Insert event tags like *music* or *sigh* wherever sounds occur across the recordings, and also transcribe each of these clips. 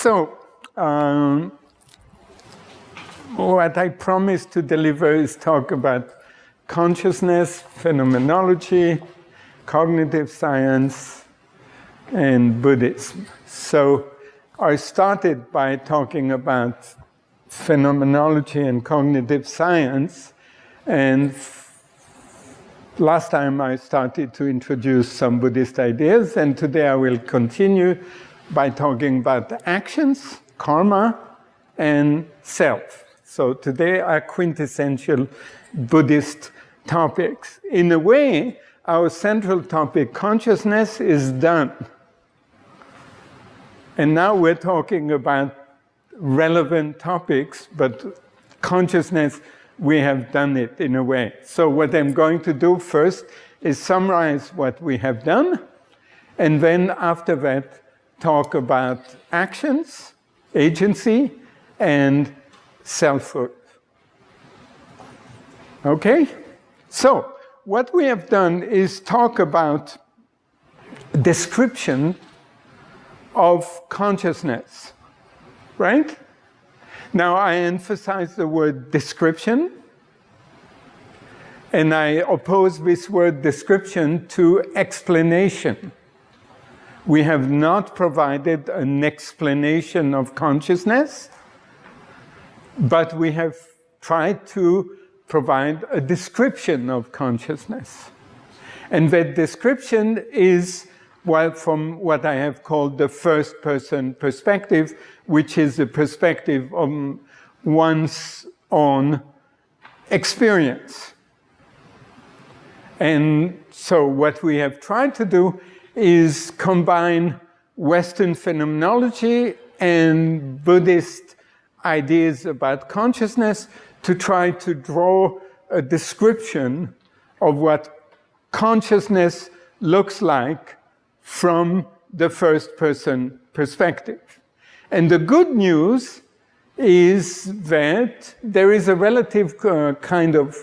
So, um, what I promised to deliver is talk about consciousness, phenomenology, cognitive science, and Buddhism. So I started by talking about phenomenology and cognitive science, and last time I started to introduce some Buddhist ideas, and today I will continue by talking about actions, karma, and self. So today are quintessential Buddhist topics. In a way, our central topic, consciousness, is done. And now we're talking about relevant topics, but consciousness, we have done it in a way. So what I'm going to do first is summarize what we have done, and then after that, talk about actions, agency, and selfhood. Okay? So, what we have done is talk about description of consciousness, right? Now, I emphasize the word description, and I oppose this word description to explanation. We have not provided an explanation of consciousness, but we have tried to provide a description of consciousness. And that description is well, from what I have called the first person perspective, which is the perspective of one's own experience. And so what we have tried to do is combine Western phenomenology and Buddhist ideas about consciousness to try to draw a description of what consciousness looks like from the first person perspective. And the good news is that there is a relative uh, kind of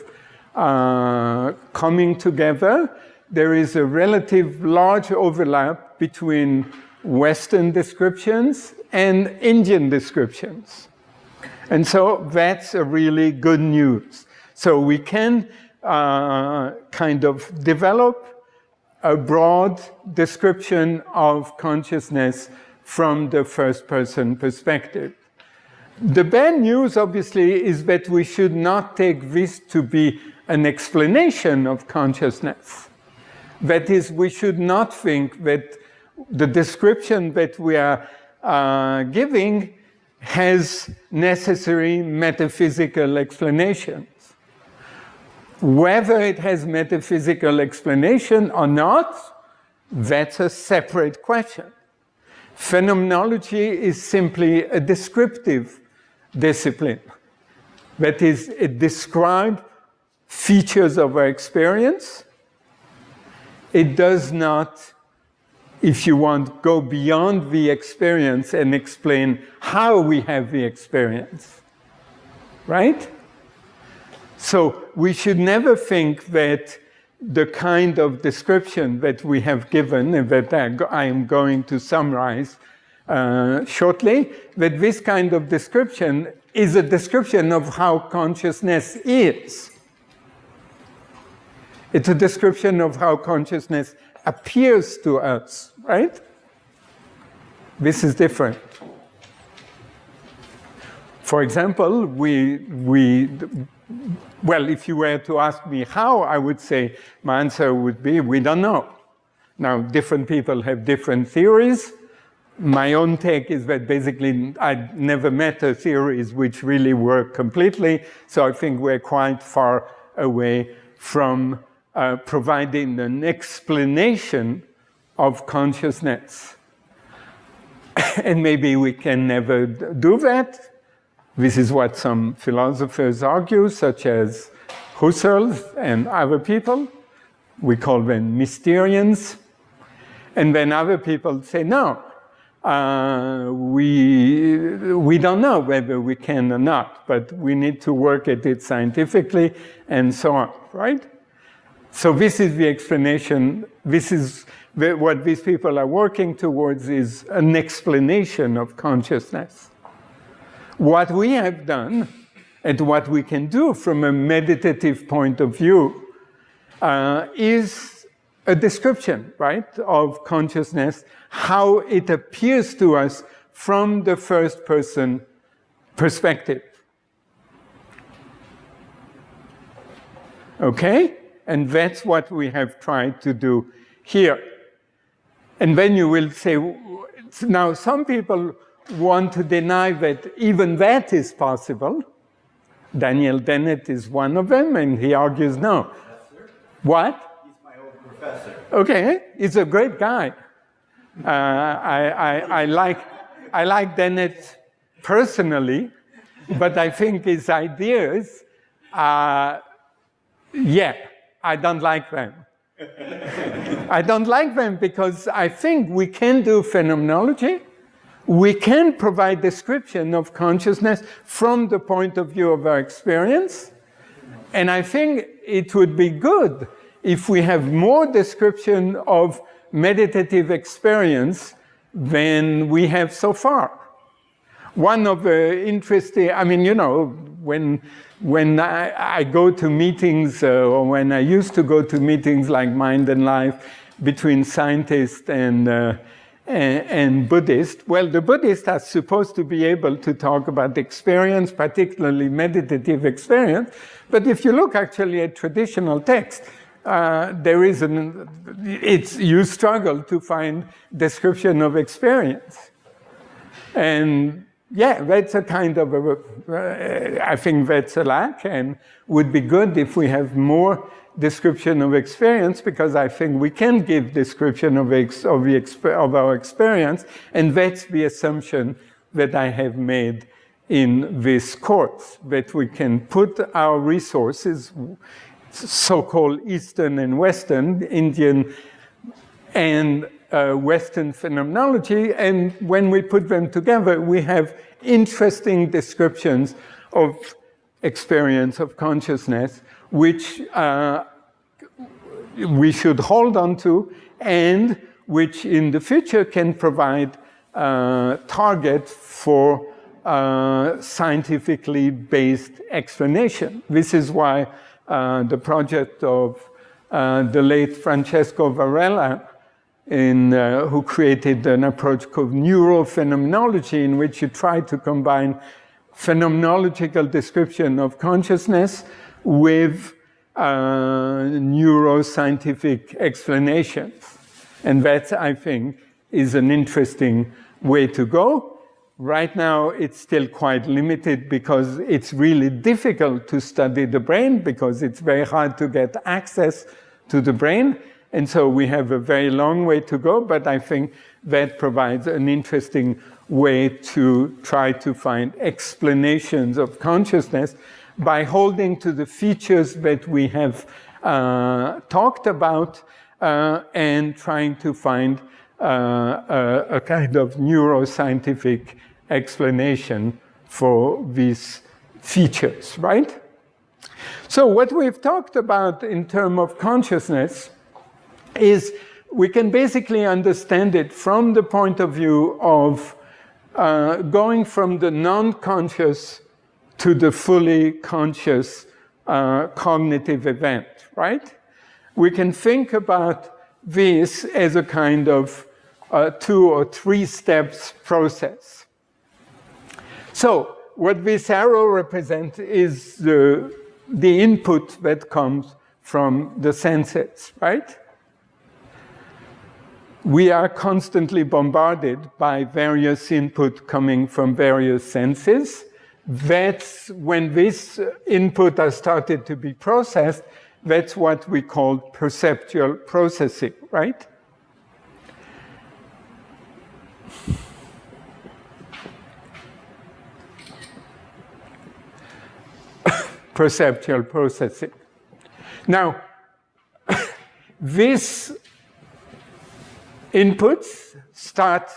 uh, coming together. There is a relative large overlap between Western descriptions and Indian descriptions. And so that's a really good news. So we can uh, kind of develop a broad description of consciousness from the first person perspective. The bad news, obviously, is that we should not take this to be an explanation of consciousness. That is, we should not think that the description that we are uh, giving has necessary metaphysical explanations. Whether it has metaphysical explanation or not, that's a separate question. Phenomenology is simply a descriptive discipline. That is, it describes features of our experience. It does not if you want, go beyond the experience and explain how we have the experience. Right? So we should never think that the kind of description that we have given and that I am going to summarize uh, shortly, that this kind of description is a description of how consciousness is. It's a description of how consciousness appears to us, right? This is different. For example, we, we, well, if you were to ask me how, I would say my answer would be, we don't know. Now, different people have different theories. My own take is that basically I never met a theories which really work completely, so I think we're quite far away from uh, providing an explanation of consciousness. *laughs* and maybe we can never do that. This is what some philosophers argue, such as Husserl and other people. We call them Mysterians. And then other people say, no, uh, we, we don't know whether we can or not, but we need to work at it scientifically and so on, right? So this is the explanation. This is what these people are working towards is an explanation of consciousness. What we have done and what we can do from a meditative point of view uh, is a description, right, of consciousness, how it appears to us from the first person perspective. Okay? And that's what we have tried to do here. And then you will say, now some people want to deny that even that is possible. Daniel Dennett is one of them, and he argues no. Professor? What? He's my old professor. Okay, he's a great guy. Uh, I, I, I, like, I like Dennett personally, but I think his ideas, uh, yeah, I don't like them. I don't like them because I think we can do phenomenology. We can provide description of consciousness from the point of view of our experience. And I think it would be good if we have more description of meditative experience than we have so far. One of the interesting, I mean, you know, when when I, I, go to meetings, uh, or when I used to go to meetings like Mind and Life between scientists and, uh, and, and Buddhists, well, the Buddhists are supposed to be able to talk about experience, particularly meditative experience. But if you look actually at traditional texts, uh, there is an, it's, you struggle to find description of experience. And yeah, that's a kind of a, uh, I think that's a lack and would be good if we have more description of experience because I think we can give description of, of, the of our experience and that's the assumption that I have made in this course, that we can put our resources, so-called Eastern and Western, Indian and uh, Western phenomenology, and when we put them together, we have interesting descriptions of experience of consciousness, which uh, we should hold on to, and which in the future can provide uh, target for uh, scientifically based explanation. This is why uh, the project of uh, the late Francisco Varela in, uh, who created an approach called neurophenomenology, in which you try to combine phenomenological description of consciousness with uh, neuroscientific explanations. And that, I think, is an interesting way to go. Right now, it's still quite limited because it's really difficult to study the brain because it's very hard to get access to the brain. And so we have a very long way to go, but I think that provides an interesting way to try to find explanations of consciousness by holding to the features that we have uh, talked about uh, and trying to find uh, a, a, kind of neuroscientific explanation for these features, right? So what we've talked about in terms of consciousness is we can basically understand it from the point of view of uh, going from the non-conscious to the fully conscious uh, cognitive event, right? We can think about this as a kind of uh, two or three steps process. So what this arrow represents is the, the input that comes from the senses, right? We are constantly bombarded by various input coming from various senses. That's when this input has started to be processed, that's what we call perceptual processing, right? *coughs* perceptual processing. Now, *coughs* this inputs start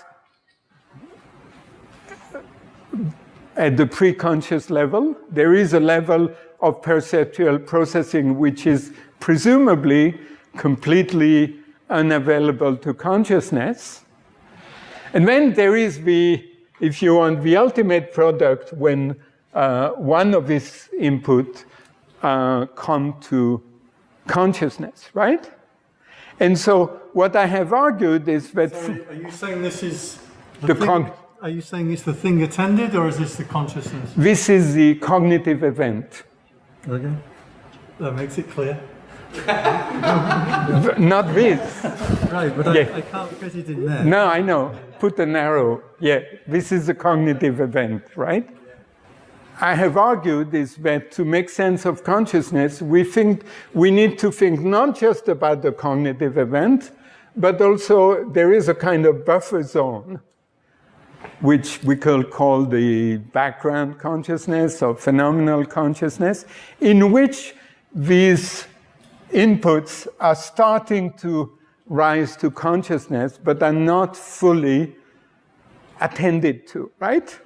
at the preconscious level. There is a level of perceptual processing which is presumably completely unavailable to consciousness. And then there is the, if you want, the ultimate product when uh, one of these input uh, come to consciousness, right? And so what I have argued is that... Sorry, are you saying this is the, the thing, Are you saying it's the thing attended or is this the consciousness? This is the cognitive event. Okay. That makes it clear. *laughs* Not this. Right, but yeah. I, I, can't fit it in there. No, I know. Put an arrow. Yeah, this is a cognitive event, right? I have argued is that to make sense of consciousness, we think we need to think not just about the cognitive event, but also there is a kind of buffer zone, which we could call the background consciousness or phenomenal consciousness, in which these inputs are starting to rise to consciousness, but are not fully attended to, right?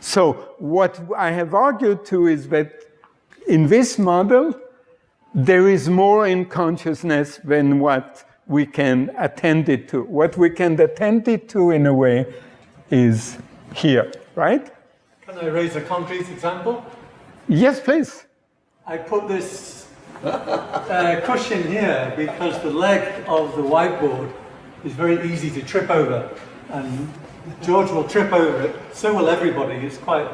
So what I have argued to is that in this model, there is more in consciousness than what we can attend it to. What we can attend it to, in a way, is here, right? Can I raise a concrete example? Yes, please. I put this uh, cushion here because the leg of the whiteboard is very easy to trip over. And George will trip over it, so will everybody. It's quite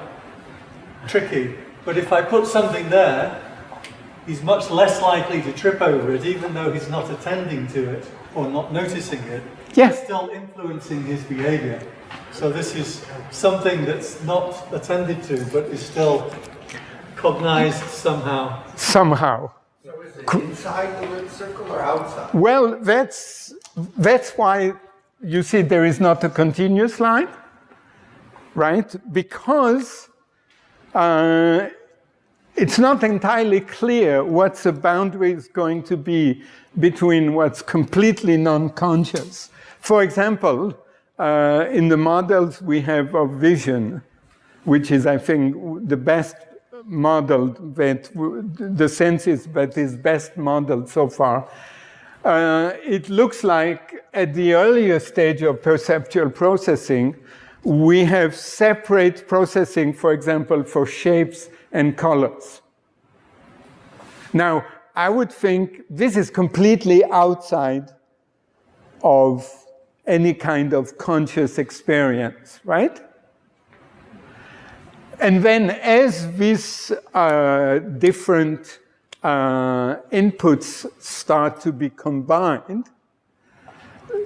tricky. But if I put something there, he's much less likely to trip over it, even though he's not attending to it or not noticing it. Yeah. It's still influencing his behavior. So this is something that's not attended to, but is still cognized somehow. Somehow. So is it inside the lit circle or outside? Well, that's, that's why you see there is not a continuous line, right? Because uh, it's not entirely clear what the boundary is going to be between what's completely non-conscious. For example, uh, in the models we have of vision, which is, I think, the best model that the senses that is best modeled so far, uh, it looks like at the earlier stage of perceptual processing, we have separate processing, for example, for shapes and colors. Now, I would think this is completely outside of any kind of conscious experience, right? And then as these uh, different uh, inputs start to be combined,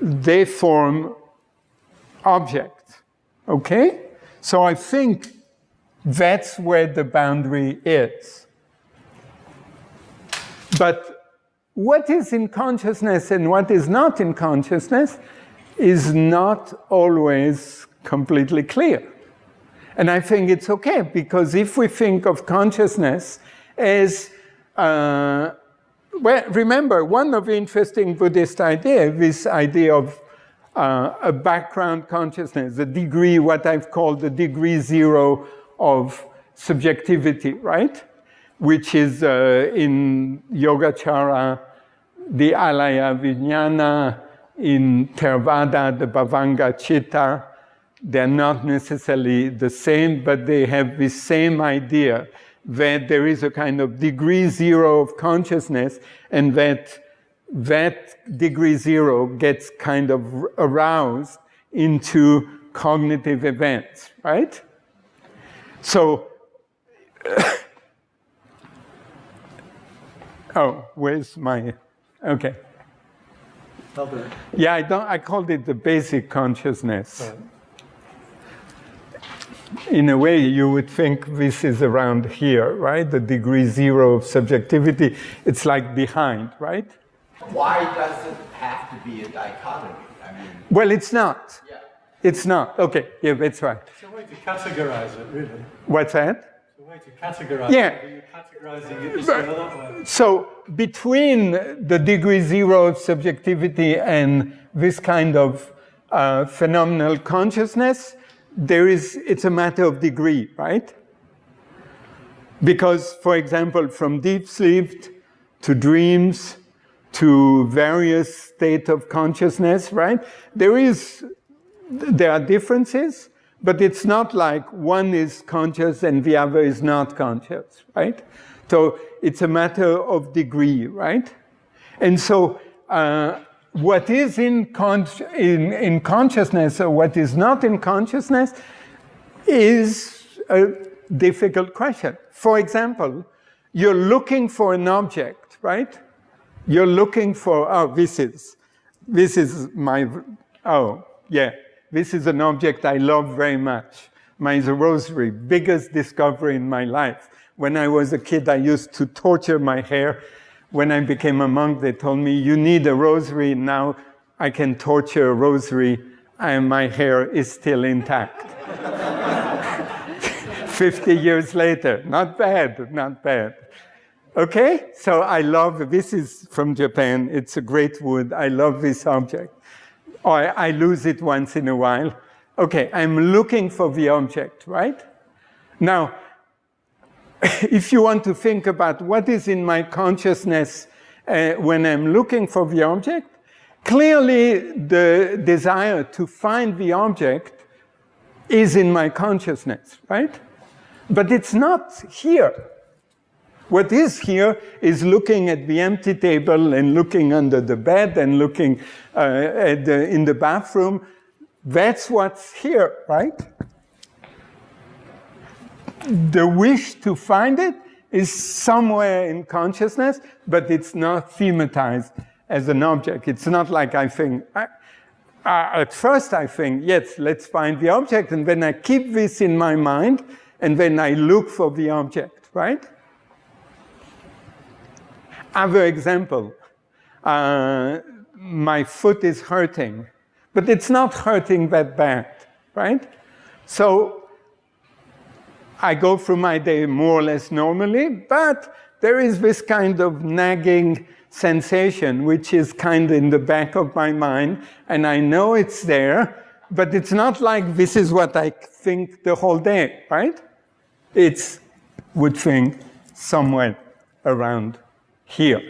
they form objects, okay? So I think that's where the boundary is. But what is in consciousness and what is not in consciousness is not always completely clear. And I think it's okay, because if we think of consciousness as, uh, well, remember, one of the interesting Buddhist ideas, this idea of uh, a background consciousness, the degree, what I've called the degree zero of subjectivity, right? Which is uh, in Yogacara, the Alaya Vijnana, in Theravada, the Bhavanga Chitta, they're not necessarily the same, but they have the same idea that there is a kind of degree zero of consciousness and that that degree zero gets kind of aroused into cognitive events, right? So, *coughs* oh, where's my, okay. Yeah, I don't, I called it the basic consciousness. Right in a way, you would think this is around here, right? The degree zero of subjectivity, it's like behind, right? Why does it have to be a dichotomy? I mean, well, it's not. Yeah. It's not. Okay, yeah, that's right. It's a way to categorize it, really. What's that? It's a way to categorize yeah. it. You're categorizing it just that way. So between the degree zero of subjectivity and this kind of uh, phenomenal consciousness, there is, it's a matter of degree, right? Because, for example, from deep sleep to dreams to various state of consciousness, right? There is, there are differences, but it's not like one is conscious and the other is not conscious, right? So it's a matter of degree, right? And so uh, what is in, in, in consciousness or what is not in consciousness is a difficult question. For example, you're looking for an object, right? You're looking for, oh, this is, this is my, oh, yeah, this is an object I love very much. My rosary, biggest discovery in my life. When I was a kid, I used to torture my hair. When I became a monk, they told me, you need a rosary. Now I can torture a rosary and my hair is still intact. *laughs* 50 years later, not bad, not bad. Okay, so I love, this is from Japan, it's a great wood, I love this object. Oh, or I lose it once in a while. Okay, I'm looking for the object, right? Now, *laughs* if you want to think about what is in my consciousness uh, when I'm looking for the object, clearly the desire to find the object is in my consciousness, right? But it's not here. What is here is looking at the empty table and looking under the bed and looking uh, the, in the bathroom. That's what's here, right? The wish to find it is somewhere in consciousness, but it's not thematized as an object. It's not like I think, I, uh, at first I think, yes, let's find the object, and then I keep this in my mind, and then I look for the object, right? Other example, uh, my foot is hurting, but it's not hurting that bad, right? So I go through my day more or less normally, but there is this kind of nagging sensation, which is kind of in the back of my mind, and I know it's there, but it's not like this is what I think the whole day, right? It's would think somewhere around here.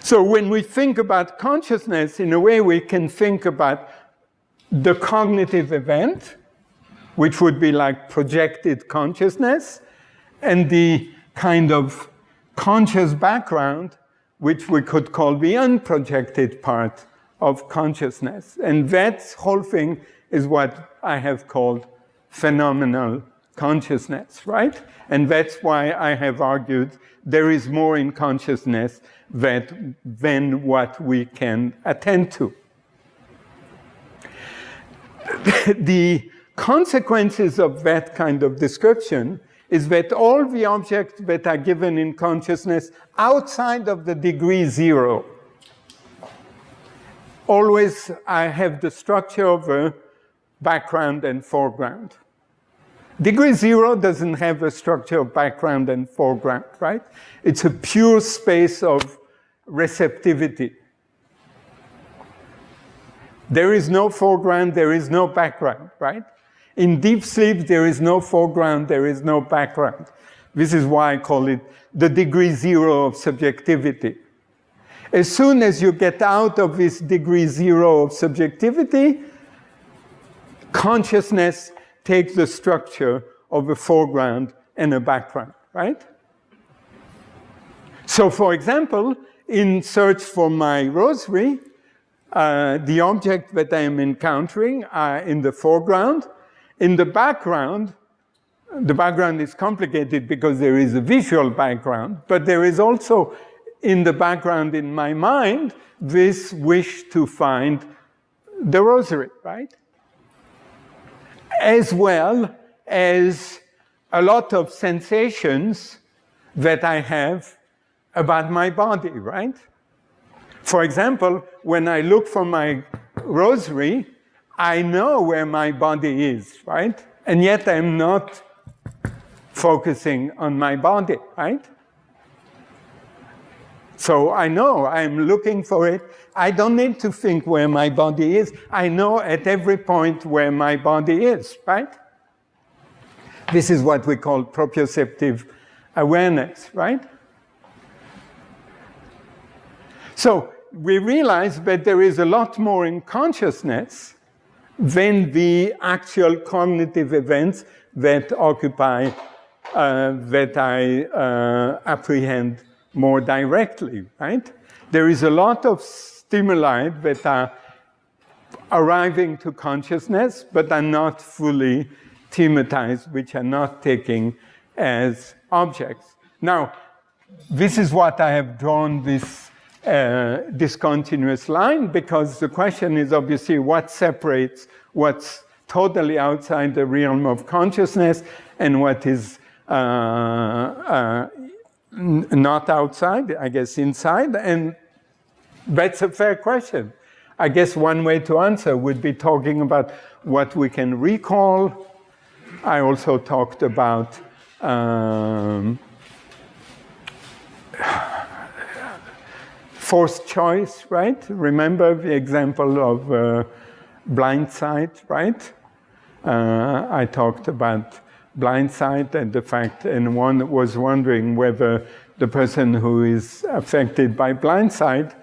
So when we think about consciousness, in a way we can think about the cognitive event, which would be like projected consciousness, and the kind of conscious background, which we could call the unprojected part of consciousness. And that whole thing is what I have called phenomenal consciousness, right? And that's why I have argued there is more in consciousness that, than what we can attend to. *laughs* the consequences of that kind of description is that all the objects that are given in consciousness outside of the degree zero, always I have the structure of a background and foreground. Degree zero doesn't have a structure of background and foreground, right? It's a pure space of receptivity. There is no foreground, there is no background, right? In deep sleep, there is no foreground, there is no background. This is why I call it the degree zero of subjectivity. As soon as you get out of this degree zero of subjectivity, consciousness takes the structure of a foreground and a background, right? So for example, in search for my rosary, uh, the object that I am encountering are in the foreground, in the background, the background is complicated because there is a visual background, but there is also in the background in my mind this wish to find the rosary, right? As well as a lot of sensations that I have about my body, right? For example, when I look for my rosary, I know where my body is, right? And yet I'm not focusing on my body, right? So I know I'm looking for it. I don't need to think where my body is. I know at every point where my body is, right? This is what we call proprioceptive awareness, right? So we realize that there is a lot more in consciousness than the actual cognitive events that occupy, uh, that I uh, apprehend more directly, right? There is a lot of stimuli that are arriving to consciousness, but are not fully thematized, which are not taken as objects. Now, this is what I have drawn this uh, discontinuous line, because the question is obviously what separates what's totally outside the realm of consciousness and what is uh, uh, not outside, I guess inside, and that's a fair question. I guess one way to answer would be talking about what we can recall. I also talked about um, forced choice, right? Remember the example of uh, blind sight, right? Uh, I talked about blind sight and the fact, and one was wondering whether the person who is affected by blind sight,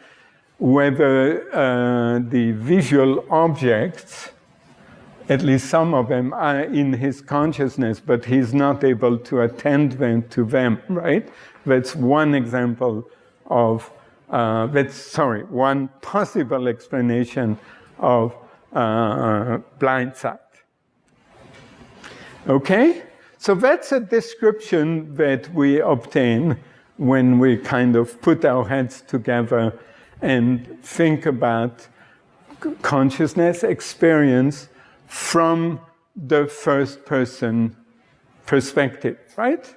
whether uh, the visual objects, at least some of them, are in his consciousness, but he's not able to attend them to them, right? That's one example of, uh, that's, sorry, one possible explanation of uh, blind sight. Okay? So that's a description that we obtain when we kind of put our heads together and think about consciousness experience from the first person perspective, right?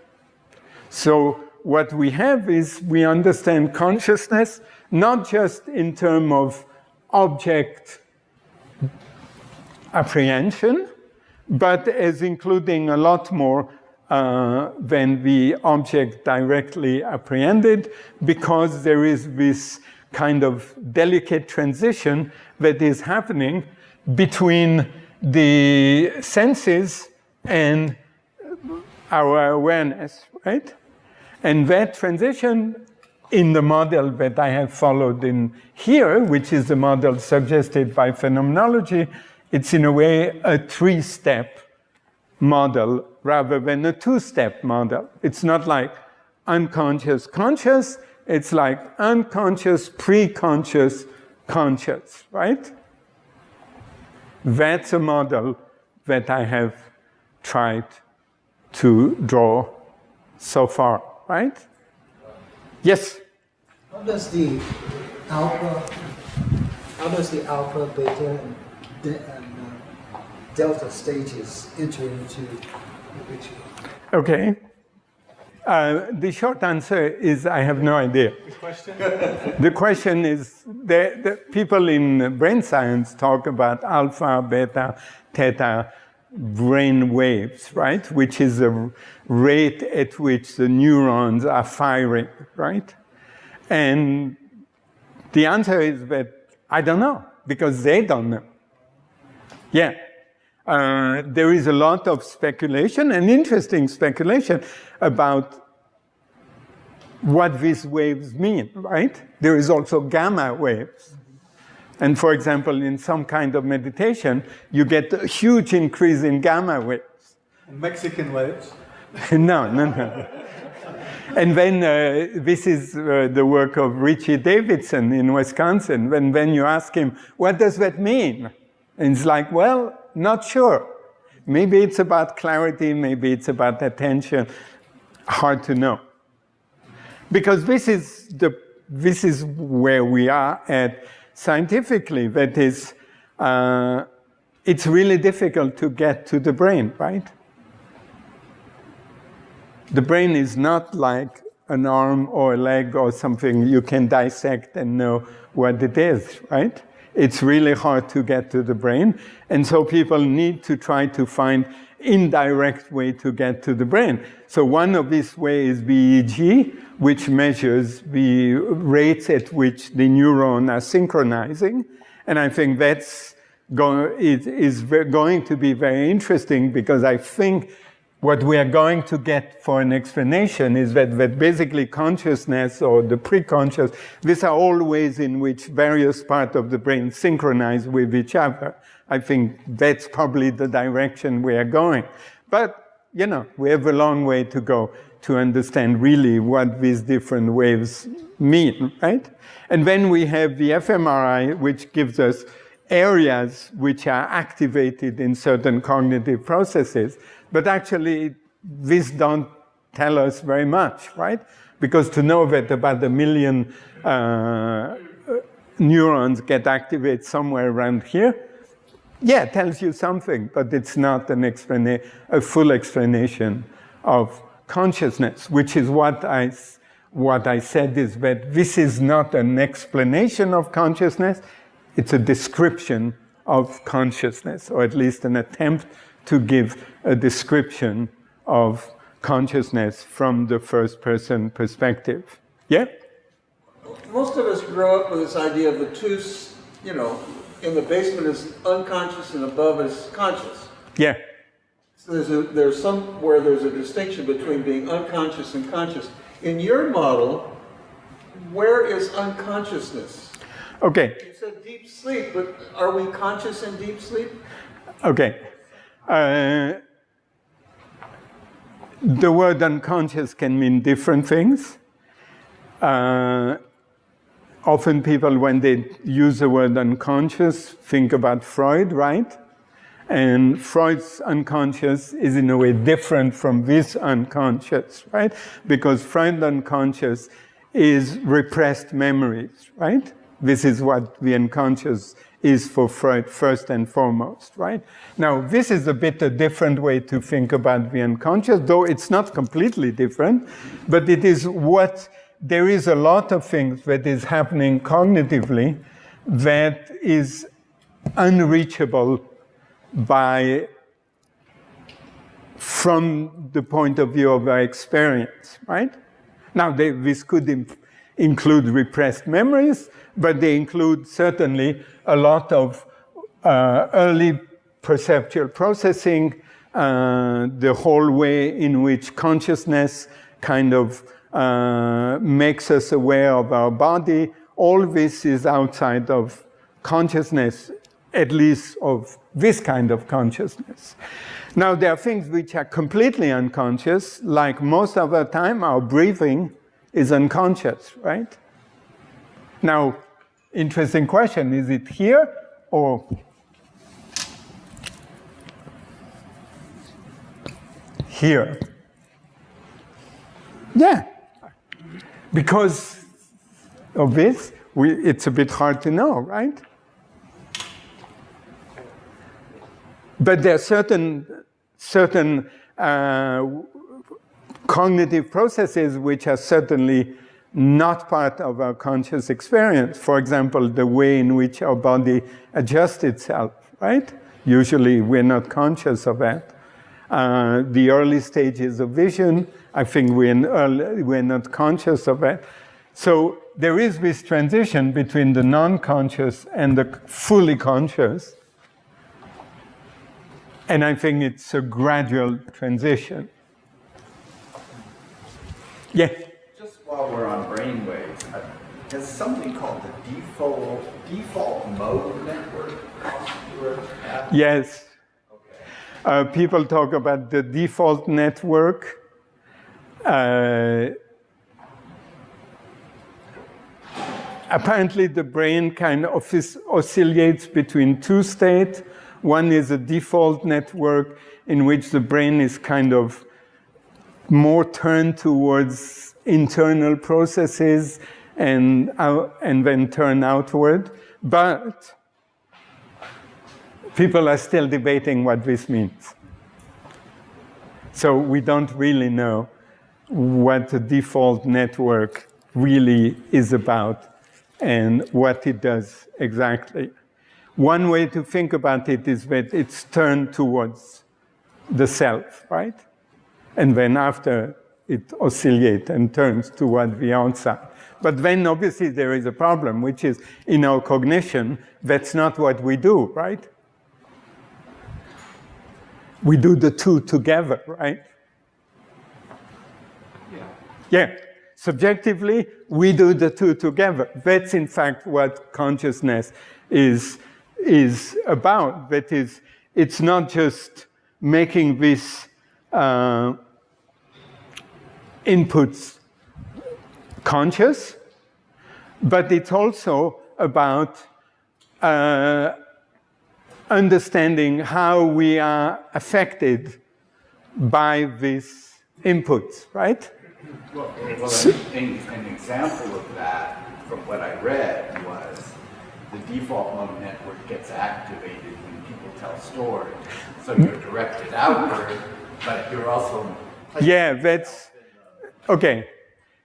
So what we have is we understand consciousness not just in terms of object apprehension, but as including a lot more uh, than the object directly apprehended, because there is this kind of delicate transition that is happening between the senses and our awareness, right? And that transition in the model that I have followed in here, which is the model suggested by phenomenology, it's in a way a three-step model rather than a two-step model. It's not like unconscious conscious, it's like unconscious, pre-conscious, conscious, right? That's a model that I have tried to draw so far, right? Yes? How does the alpha, how does the alpha, beta, and, de, and uh, delta stages enter into the picture? Okay. Uh, the short answer is I have no idea. The question? *laughs* the question is, the, the people in brain science talk about alpha, beta, theta brain waves, right? Which is the rate at which the neurons are firing, right? And the answer is that I don't know, because they don't know. Yeah. Uh, there is a lot of speculation and interesting speculation about what these waves mean, right? There is also gamma waves. And for example, in some kind of meditation, you get a huge increase in gamma waves. Mexican waves? *laughs* no, no, no. And then uh, this is uh, the work of Richie Davidson in Wisconsin. When, when you ask him, what does that mean? And he's like, well, not sure. Maybe it's about clarity, maybe it's about attention. Hard to know. Because this is, the, this is where we are at scientifically. That is, uh, it's really difficult to get to the brain, right? The brain is not like an arm or a leg or something you can dissect and know what it is, right? it's really hard to get to the brain. And so people need to try to find indirect way to get to the brain. So one of these ways is VEEG, which measures the rates at which the neuron are synchronizing. And I think that's going, it is going to be very interesting because I think what we are going to get for an explanation is that, that basically consciousness or the preconscious, these are all ways in which various parts of the brain synchronize with each other. I think that's probably the direction we are going. But, you know, we have a long way to go to understand really what these different waves mean, right? And then we have the fMRI, which gives us areas which are activated in certain cognitive processes. But actually, these don't tell us very much, right? Because to know that about a million uh, neurons get activated somewhere around here, yeah, it tells you something, but it's not an explana a full explanation of consciousness, which is what I, what I said is that this is not an explanation of consciousness, it's a description of consciousness, or at least an attempt to give a description of consciousness from the first person perspective. Yeah? Most of us grow up with this idea of the two, you know, in the basement is unconscious and above is conscious. Yeah. So there's, a, there's somewhere there's a distinction between being unconscious and conscious. In your model, where is unconsciousness? Okay. You said deep sleep, but are we conscious in deep sleep? Okay. Uh, the word unconscious can mean different things. Uh, often people, when they use the word unconscious, think about Freud, right? And Freud's unconscious is in a way different from this unconscious, right? Because Freud's unconscious is repressed memories, right? This is what the unconscious is for Freud first and foremost, right? Now, this is a bit a different way to think about the unconscious, though it's not completely different, but it is what, there is a lot of things that is happening cognitively that is unreachable by, from the point of view of our experience, right? Now, they, this could include repressed memories, but they include certainly a lot of uh, early perceptual processing, uh, the whole way in which consciousness kind of uh, makes us aware of our body. All this is outside of consciousness, at least of this kind of consciousness. Now, there are things which are completely unconscious, like most of the time, our breathing is unconscious, right? Now, interesting question. Is it here or here? Yeah. Because of this, we, it's a bit hard to know, right? But there are certain, certain uh, cognitive processes which are certainly not part of our conscious experience. For example, the way in which our body adjusts itself, right? Usually we're not conscious of that. Uh, the early stages of vision, I think we're, early, we're not conscious of that. So there is this transition between the non-conscious and the fully conscious. And I think it's a gradual transition. Yeah while we're on brainwaves, uh, has something called the default default mode network Yes. Uh, people talk about the default network. Uh, apparently, the brain kind of oscillates between two states. One is a default network in which the brain is kind of more turned towards internal processes and, and then turn outward. But people are still debating what this means. So we don't really know what the default network really is about and what it does exactly. One way to think about it is that it's turned towards the self, right? And then after it oscillates and turns toward the outside. But then obviously there is a problem, which is in our cognition, that's not what we do, right? We do the two together, right? Yeah. Yeah, subjectively, we do the two together. That's in fact what consciousness is, is about. That is, it's not just making these uh, inputs conscious, but it's also about uh, understanding how we are affected by these inputs, right? Well, well an, an example of that, from what I read, was the default mode network gets activated when people tell stories. So you're directed outward, but you're also... Yeah, that's... Okay.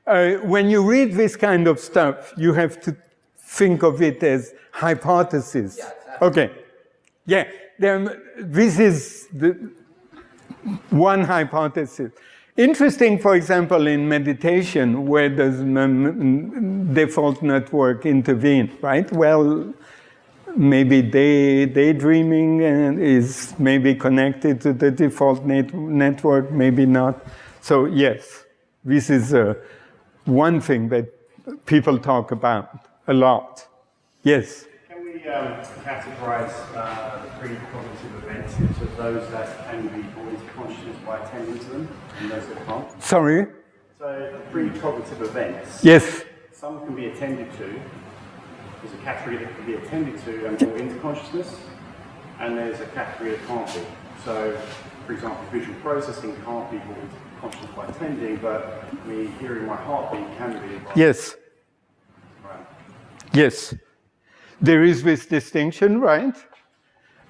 Uh, when you read this kind of stuff, you have to think of it as hypothesis. Yeah, exactly. Okay. Yeah, this is the one hypothesis. Interesting, for example, in meditation, where does default network intervene, right? Well, maybe day, daydreaming is maybe connected to the default net network, maybe not. So yes, this is uh, one thing that people talk about a lot. Yes? We um, categorize uh, the pre-cognitive events into those that can be brought into consciousness by attending to them and those that can't? Sorry? So the pre-cognitive events, Yes. some can be attended to. There's a category that can be attended to and brought into consciousness, and there's a category that can't be. So, for example, visual processing can't be brought into consciousness by attending, but me hearing my heartbeat can be. Yes. Right. Yes. There is this distinction, right?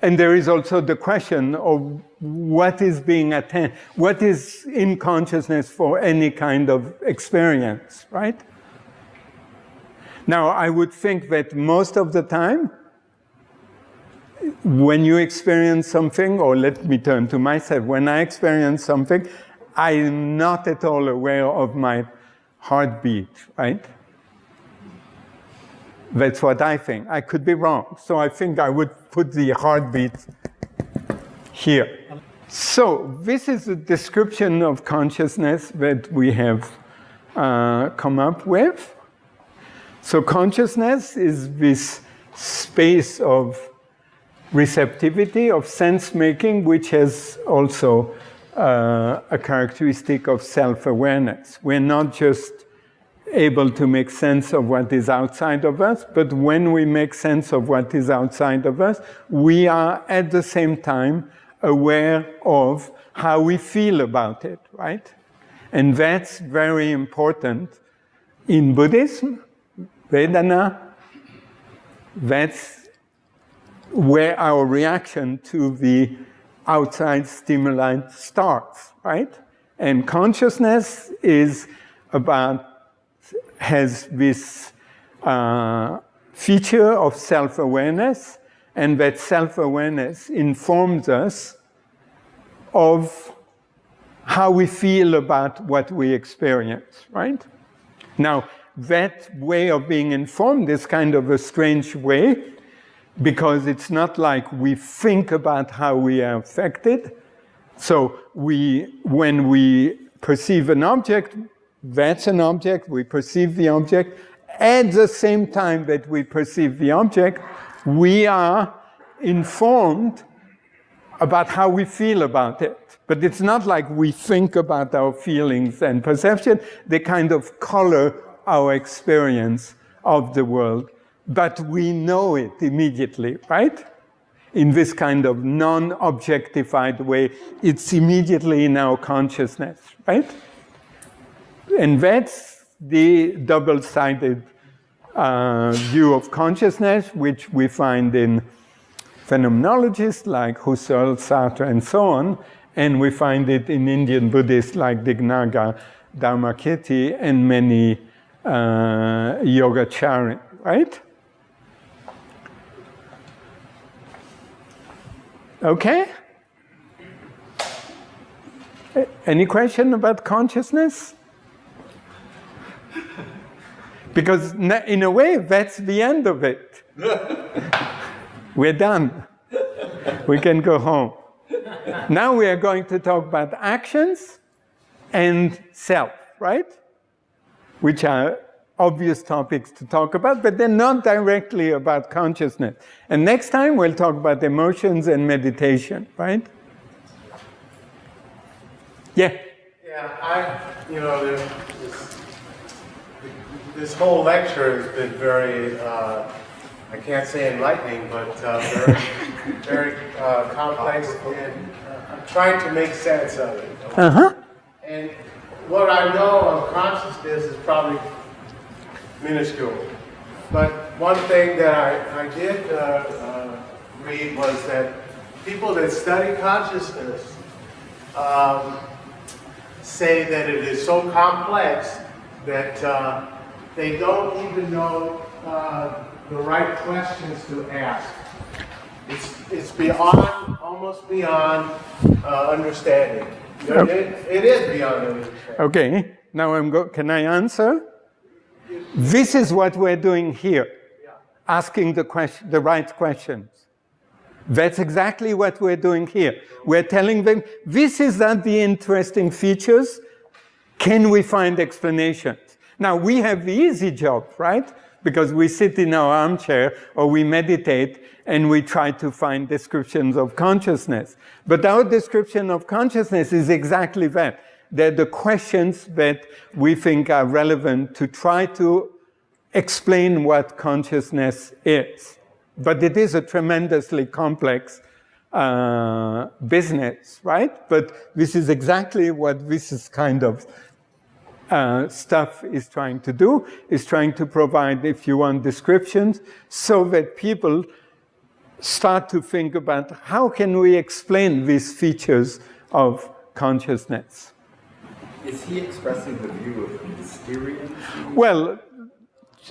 And there is also the question of what is being attended, what is in consciousness for any kind of experience, right? Now, I would think that most of the time, when you experience something, or let me turn to myself, when I experience something, I'm not at all aware of my heartbeat, right? That's what I think. I could be wrong. So I think I would put the heartbeat here. So this is a description of consciousness that we have uh, come up with. So consciousness is this space of receptivity, of sense-making, which has also uh, a characteristic of self-awareness. We're not just able to make sense of what is outside of us, but when we make sense of what is outside of us, we are at the same time aware of how we feel about it, right? And that's very important in Buddhism, Vedana, that's where our reaction to the outside stimuli starts, right? And consciousness is about has this uh, feature of self-awareness, and that self-awareness informs us of how we feel about what we experience, right? Now, that way of being informed is kind of a strange way, because it's not like we think about how we are affected. So we, when we perceive an object, that's an object, we perceive the object. At the same time that we perceive the object, we are informed about how we feel about it. But it's not like we think about our feelings and perception. They kind of color our experience of the world. But we know it immediately, right? In this kind of non-objectified way, it's immediately in our consciousness, right? That's the double-sided uh, view of consciousness, which we find in phenomenologists like Husserl, Sartre, and so on, and we find it in Indian Buddhists like Dignaga Dharmakirti and many uh, Yogacharan, right? Okay? Any question about consciousness? *laughs* Because in a way, that's the end of it. *laughs* We're done. We can go home. now we are going to talk about actions and self, right? Which are obvious topics to talk about, but they're not directly about consciousness. And next time we'll talk about emotions and meditation, right? Yeah. Yeah, I, you know, this, this whole lecture has been very, uh, I can't say enlightening, but uh, very, *laughs* very uh, complex, and uh, I'm trying to make sense of it. Uh-huh. And what I know of consciousness is probably minuscule. But one thing that I, I did uh, uh, read was that people that study consciousness um, say that it is so complex that uh, they don't even know uh, the right questions to ask. It's, it's beyond, almost beyond uh, understanding. It, it is beyond understanding. Okay, now I'm go can I answer? This is what we're doing here, asking the, question, the right questions. That's exactly what we're doing here. We're telling them, this is not the interesting features. Can we find explanations? Now, we have the easy job, right? Because we sit in our armchair or we meditate and we try to find descriptions of consciousness. But our description of consciousness is exactly that. They're the questions that we think are relevant to try to explain what consciousness is. But it is a tremendously complex uh, business, right? But this is exactly what this is kind of uh, stuff is trying to do, is trying to provide, if you want, descriptions so that people start to think about how can we explain these features of consciousness. Is he expressing the view of Mysterians? Well,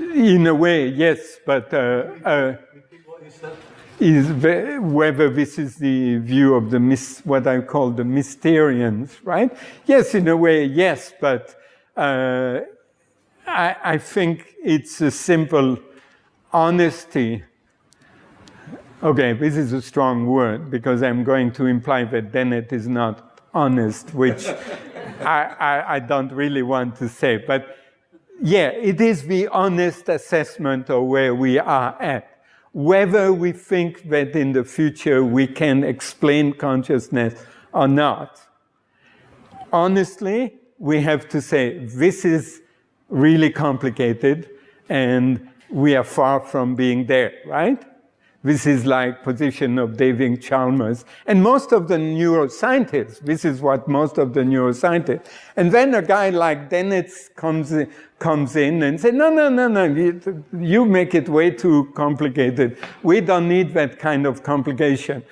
in a way, yes, but uh, uh, is whether this is the view of the what I call the Mysterians, right? Yes, in a way, yes, but uh, I, I, think it's a simple honesty. Okay, this is a strong word because I'm going to imply that Dennett is not honest, which *laughs* I, I, I don't really want to say. But yeah, it is the honest assessment of where we are at. Whether we think that in the future we can explain consciousness or not. Honestly, we have to say this is really complicated and we are far from being there, right? This is like position of David Chalmers. And most of the neuroscientists, this is what most of the neuroscientists. And then a guy like Dennett comes in, comes in and says, no, no, no, no, you, you make it way too complicated. We don't need that kind of complication.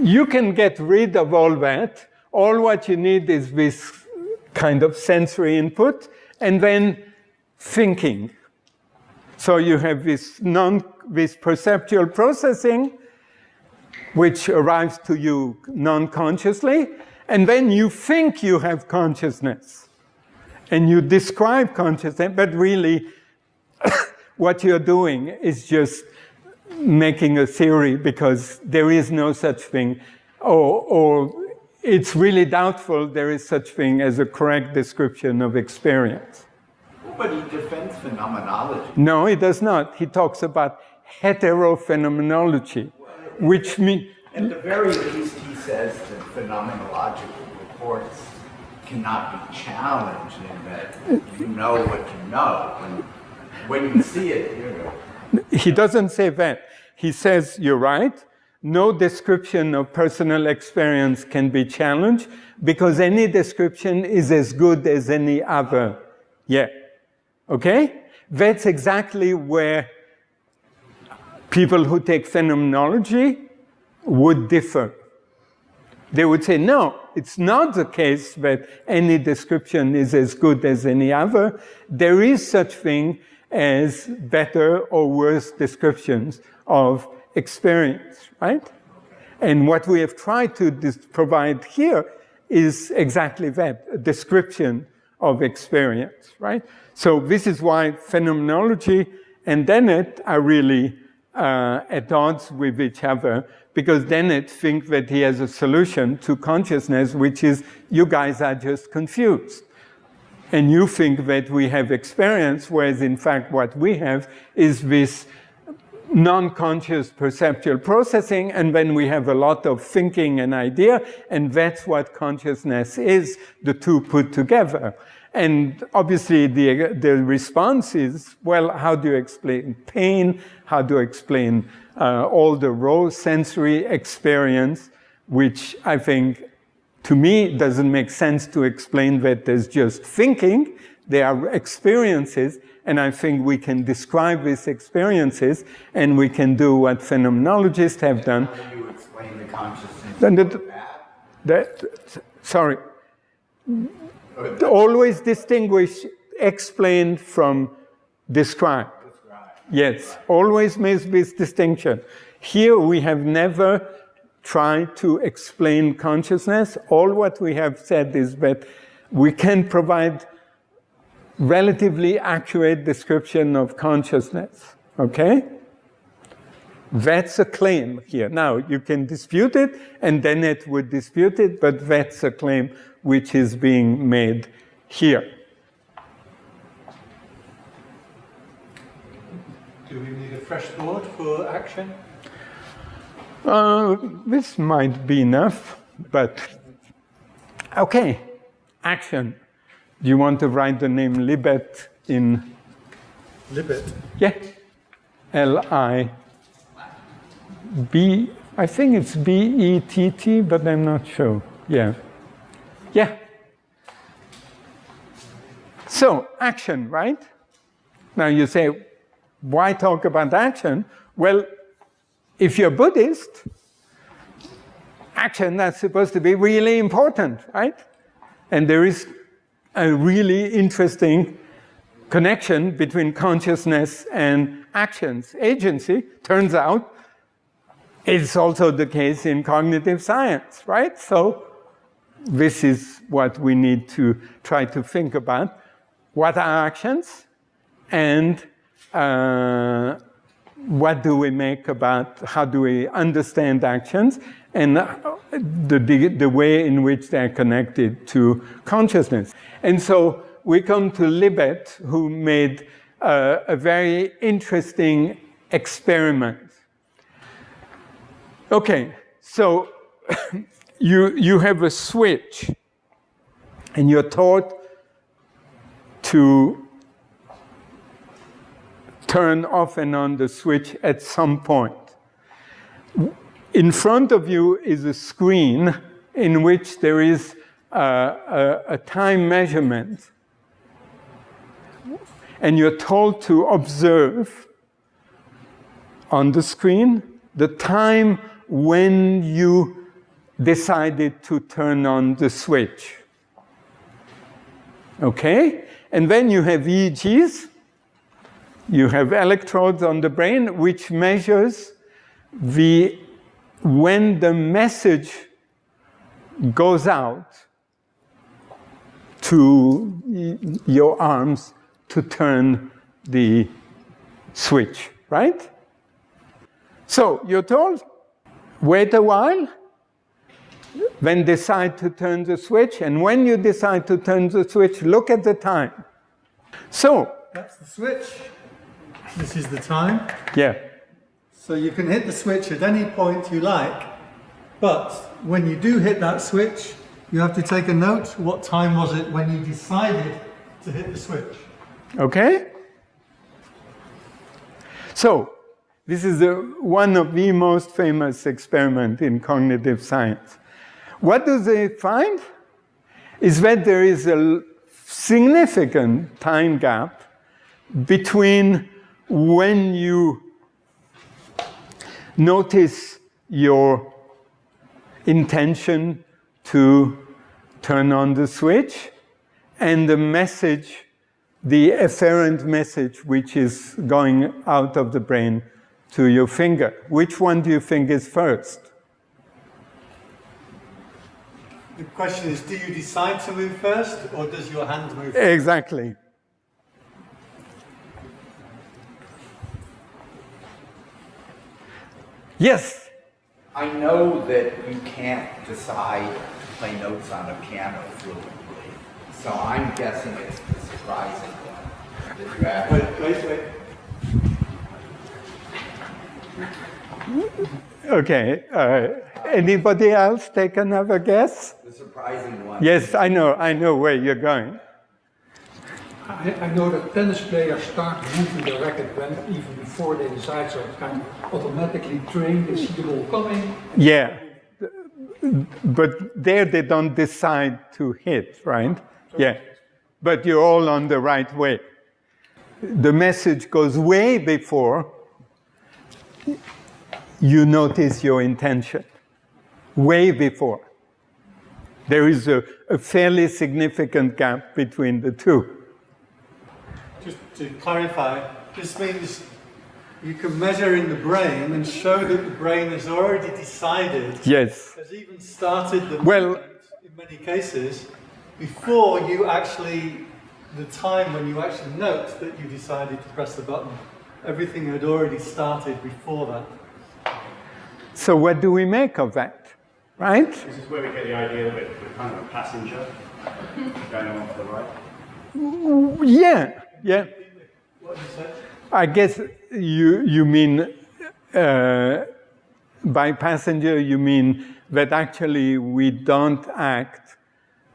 You can get rid of all that. All what you need is this kind of sensory input, and then thinking. So you have this, non, this perceptual processing, which arrives to you non-consciously, and then you think you have consciousness. And you describe consciousness, but really *coughs* what you're doing is just making a theory because there is no such thing, or, or it's really doubtful there is such thing as a correct description of experience. But he defends phenomenology. No, he does not. He talks about heterophenomenology, which means... At the very least, he says that phenomenological reports cannot be challenged in that you know what you know. When, when you see it, you know. He doesn't say that. He says, you're right, no description of personal experience can be challenged because any description is as good as any other. Yeah. Okay? That's exactly where people who take phenomenology would differ. They would say, no, it's not the case that any description is as good as any other. There is such thing as better or worse descriptions of experience, right? And what we have tried to provide here is exactly that, a description of experience, right? So this is why phenomenology and Dennett are really uh, at odds with each other because Dennett thinks that he has a solution to consciousness, which is you guys are just confused. And you think that we have experience, whereas in fact what we have is this non-conscious perceptual processing, and then we have a lot of thinking and idea, and that's what consciousness is, the two put together. And obviously the, the response is, well, how do you explain pain? How do you explain uh, all the raw sensory experience, which I think to me doesn't make sense to explain that there's just thinking, there are experiences, and I think we can describe these experiences, and we can do what phenomenologists have done. How do you explain the consciousness Then the- that? That, sorry, always distinguish explain from describe. Yes, always make this distinction. Here we have never tried to explain consciousness. All what we have said is that we can provide relatively accurate description of consciousness, okay? That's a claim here. Now, you can dispute it, and Dennett would dispute it, but that's a claim which is being made here. Do we need a fresh board for action? Uh, this might be enough, but okay. Action. Do you want to write the name Libet in? Libet. Yeah. L I B. I think it's B E T T, but I'm not sure. Yeah. Yeah. So action, right? Now you say, why talk about action? Well, if you're Buddhist, action that's supposed to be really important, right? And there is a really interesting connection between consciousness and actions. Agency, turns out, is also the case in cognitive science, right? So this is what we need to try to think about. What are actions? And uh, what do we make about, how do we understand actions? And the, the, the way in which they're connected to consciousness. And so we come to Libet, who made uh, a very interesting experiment. Okay, so *laughs* you, you have a switch, and you're taught to turn off and on the switch at some point. In front of you is a screen in which there is a, a, time measurement. And you're told to observe on the screen the time when you decided to turn on the switch. Okay? And then you have EEGs. You have electrodes on the brain which measures the when the message goes out to your arms to turn the switch, right? So you're told, wait a while, then decide to turn the switch, and when you decide to turn the switch, look at the time. So, That's the switch. This is the time. yeah, So you can hit the switch at any point you like, but when you do hit that switch, you have to take a note. What time was it when you decided to hit the switch? okay? So, this is a, one of the most famous experiments in cognitive science. What do they find? Is that there is a significant time gap between when you notice your intention to turn on the switch and the message, the efferent message which is going out of the brain to your finger. Which one do you think is first? The question is, do you decide to move first, or does your hand move? first? Exactly. Yes, I know that you can't decide to play notes on a piano fluently, so I'm guessing it's the surprising one that you actually. Wait, wait, wait. Okay, uh, anybody else take another guess? The surprising one. Yes, I know, I know where you're going. I, I know that tennis players start moving the racket when, even before they decide, so it's kind of automatically trained, they see the ball coming. Yeah, but there they don't decide to hit, right? Yeah, but you're all on the right way. The message goes way before you notice your intention, way before. There is a, a fairly significant gap between the two. Just to clarify, this means you can measure in the brain and show that the brain has already decided, Yes. has even started the Well- movement in many cases, before you actually, the time when you actually note that you decided to press the button. Everything had already started before that. So what do we make of that, right? This is where we get the idea that we're kind of a passenger *laughs* going along to the right. Yeah, yeah. What you said? I guess you you mean uh, by passenger you mean that actually we don't act,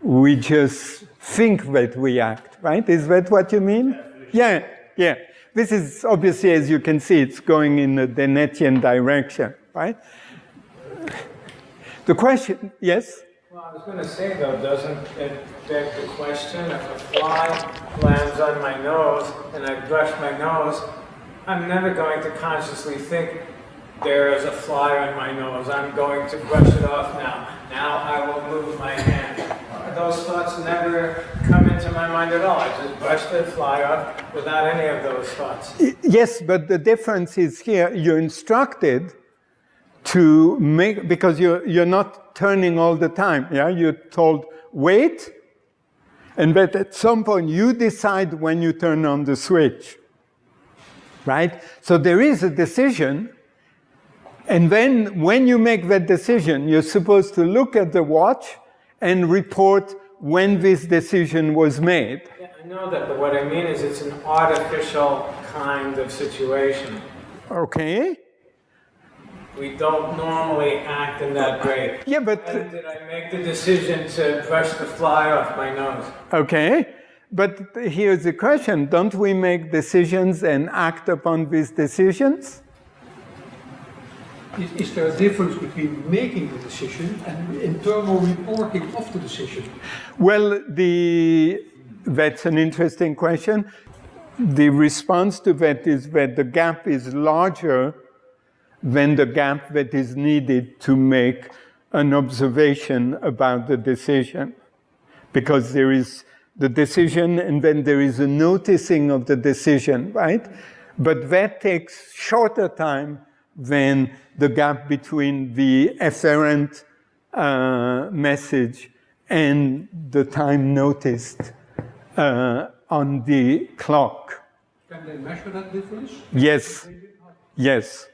we just think that we act, right? Is that what you mean? Yeah, yeah. This is obviously, as you can see, it's going in the Dennettian direction, right? The question, yes? Well, I was going to say though, doesn't it beg the question if a fly lands on my nose and I brush my nose, I'm never going to consciously think there is a fly on my nose. I'm going to brush it off now. Now I will move my hand. Those thoughts never come into my mind at all. I just brush the fly off without any of those thoughts. Yes, but the difference is here you're instructed to make, because you're, you're not turning all the time, yeah? You're told, wait, and that at some point you decide when you turn on the switch, right? So there is a decision, and then when you make that decision, you're supposed to look at the watch and report when this decision was made. Yeah, I know that, but what I mean is it's an artificial kind of situation. Okay? We don't normally act in that way. Yeah, but When did I make the decision to brush the fly off my nose? Okay, but here's the question. Don't we make decisions and act upon these decisions? Is, is there a difference between making the decision and internal reporting of the decision? Well, the, that's an interesting question. The response to that is that the gap is larger than the gap that is needed to make an observation about the decision. Because there is the decision and then there is a noticing of the decision, right? But that takes shorter time than the gap between the efferent uh, message and the time noticed uh, on the clock. Can they measure that difference? Yes, yes.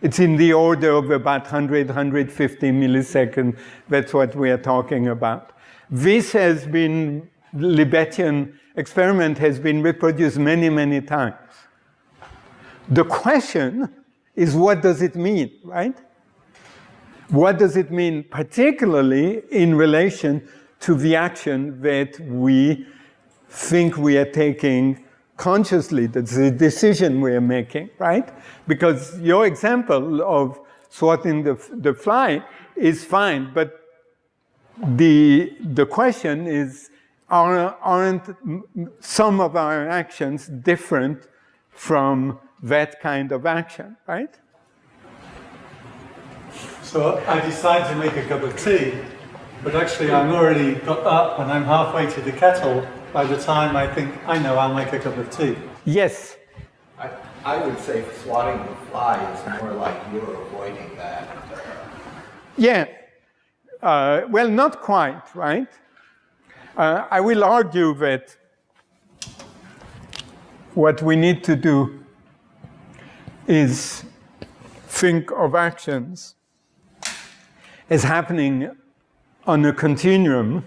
It's in the order of about 100, 150 milliseconds. That's what we are talking about. This has been, Libetian experiment has been reproduced many, many times. The question is what does it mean, right? What does it mean particularly in relation to the action that we think we are taking consciously, that's the decision we are making, right? Because your example of swatting the, the fly is fine, but the, the question is, are, aren't some of our actions different from that kind of action, right? So I decide to make a cup of tea, but actually I'm already got up and I'm halfway to the kettle by the time I think, I know I'll make a cup of tea. Yes, I, I would say swatting the fly is more like you're avoiding that. yeah. Uh, well, not quite, right? Uh, I will argue that what we need to do is think of actions as happening on a continuum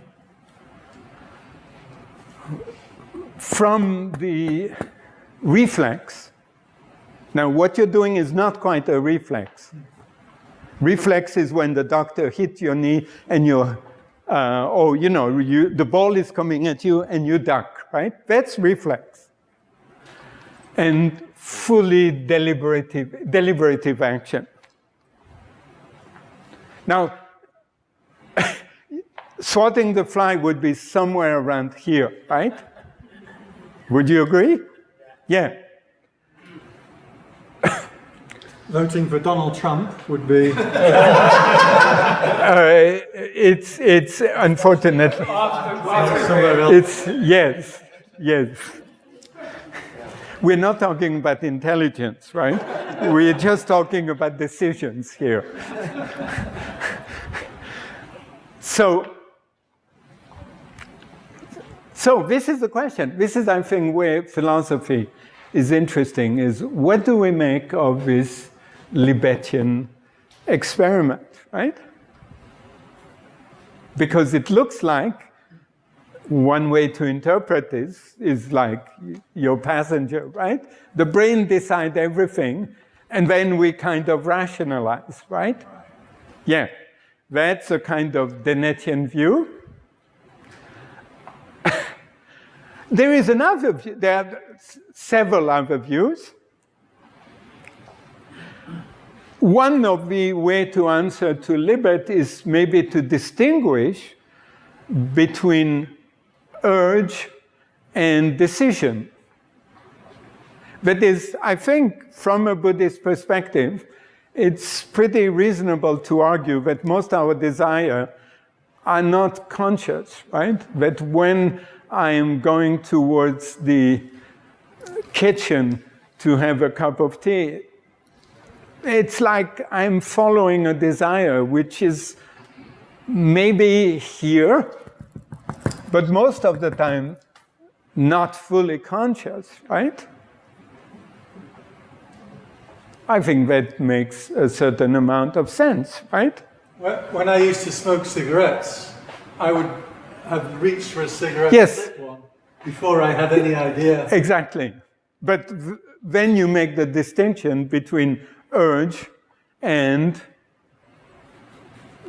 from the reflex. Now, what you're doing is not quite a reflex. Reflex is when the doctor hits your knee and you're, uh, oh, you know, you, the ball is coming at you and you duck, right? That's reflex. And fully deliberative, deliberative action. Now, *laughs* swatting the fly would be somewhere around here, right? Would you agree? Yeah. Voting for Donald Trump would be. Uh, it's it's unfortunate. It's yes, yes. We're not talking about intelligence, right? We're just talking about decisions here. *laughs* so, so this is the question. This is, I think, where philosophy is interesting, is what do we make of this Libetian experiment, right? Because it looks like one way to interpret this is like your passenger, right? The brain decides everything, and then we kind of rationalize, right? Yeah, that's a kind of Dennettian view. There is another view, there are several other views. One of the way to answer to Libet is maybe to distinguish between urge and decision. That is, I think, from a Buddhist perspective, it's pretty reasonable to argue that most our desire are not conscious, right? That when I am going towards the kitchen to have a cup of tea, it's like I'm following a desire which is maybe here, but most of the time not fully conscious, right? I think that makes a certain amount of sense, right? When I used to smoke cigarettes, I would have reached for a cigarette yes. before I had any idea. Exactly. But then you make the distinction between urge and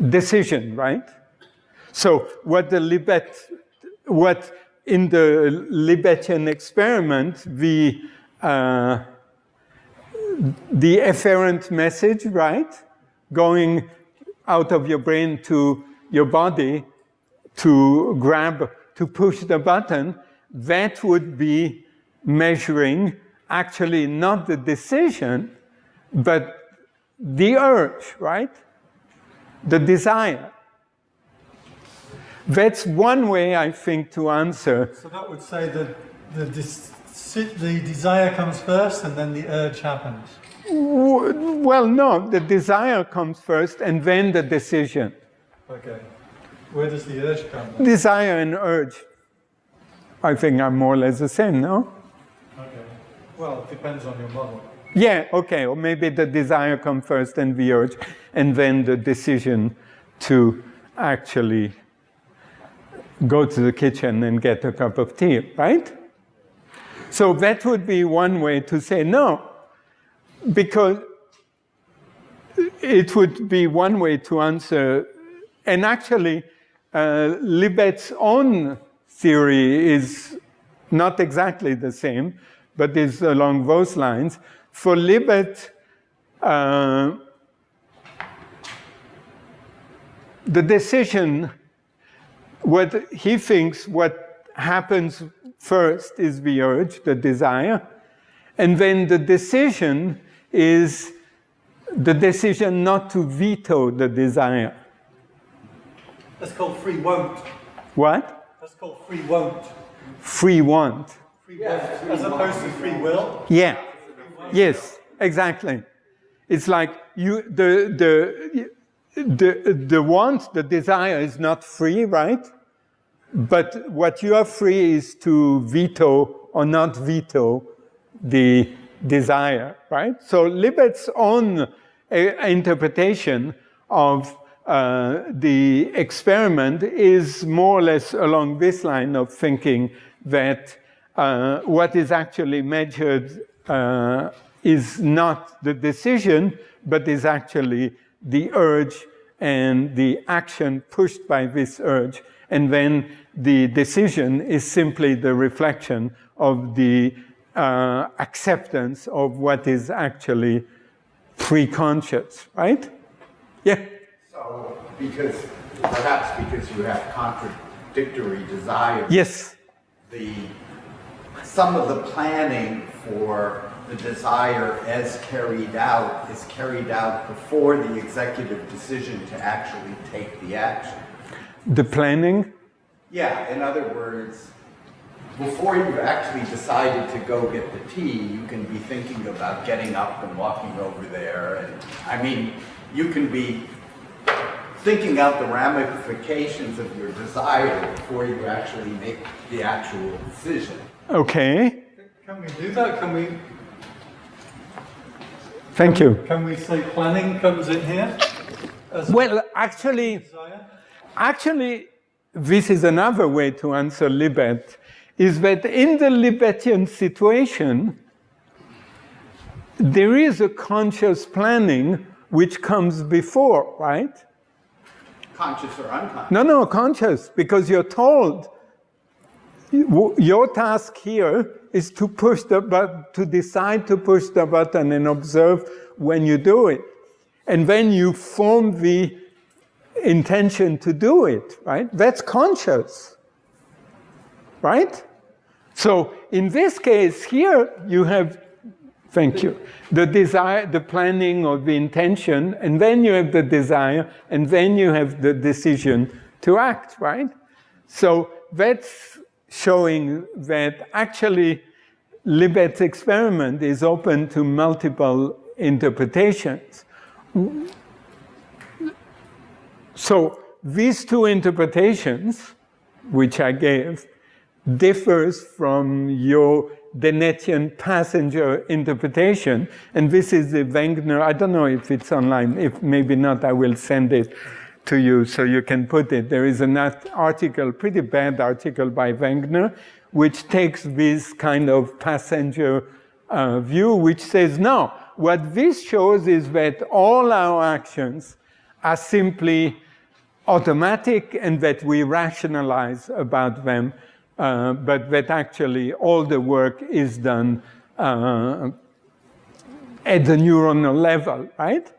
decision, right? So what the Libet, what in the Libetian experiment, the uh, the efferent message, right, going out of your brain to your body to grab, to push the button, that would be measuring actually not the decision, but the urge, right? The desire. That's one way, I think, to answer. So that would say that the, the desire comes first and then the urge happens. Well, no, the desire comes first and then the decision. Okay. Where does the urge come? Then? Desire and urge, I think, are more or less the same, no? Okay. Well, it depends on your model. Yeah, okay, or maybe the desire comes first and the urge, and then the decision to actually go to the kitchen and get a cup of tea, right? So that would be one way to say no, because it would be one way to answer, and actually, uh, Libet's own theory is not exactly the same, but is along those lines. For Libet, uh, the decision, what he thinks what happens first is the urge, the desire, and then the decision is the decision not to veto the desire. That's called free won't. What? That's called free won't. Free want. Free won't, as opposed to free will. Yeah. Yes, exactly. It's like you, the, the, the, the want, the desire is not free, right? But what you are free is to veto or not veto the desire, right? So Libet's own uh, interpretation of uh, the experiment is more or less along this line of thinking that uh, what is actually measured uh, is not the decision, but is actually the urge and the action pushed by this urge. And then the decision is simply the reflection of the uh, acceptance of what is actually pre-conscious, right? Yeah. So, because, perhaps because you have contradictory desires. Yes. The, some of the planning for the desire as carried out is carried out before the executive decision to actually take the action. The planning? Yeah, in other words, before you've actually decided to go get the tea, you can be thinking about getting up and walking over there. And I mean, you can be thinking out the ramifications of your desire before you actually make the actual decision. Okay. Can we do that? Can we? Thank you. Can we say planning comes in here? well, actually, desire? actually, this is another way to answer Libet is that in the Libetian situation, there is a conscious planning which comes before, right? Conscious or unconscious? No, no, conscious, because you're told your task here is to push the button, to decide to push the button and observe when you do it. And then you form the intention to do it, right? That's conscious right? So in this case here, you have, thank you, the desire, the planning or the intention, and then you have the desire, and then you have the decision to act, right? So that's showing that actually Libet's experiment is open to multiple interpretations. So these two interpretations, which I gave, differs from your Dennettian passenger interpretation. And this is the Wegner, I don't know if it's online, if maybe not, I will send it to you so you can put it. There is an article, pretty bad article by Wegner, which takes this kind of passenger uh, view, which says, no, what this shows is that all our actions are simply automatic and that we rationalize about them uh, but that actually all the work is done uh, at the neuronal level, right?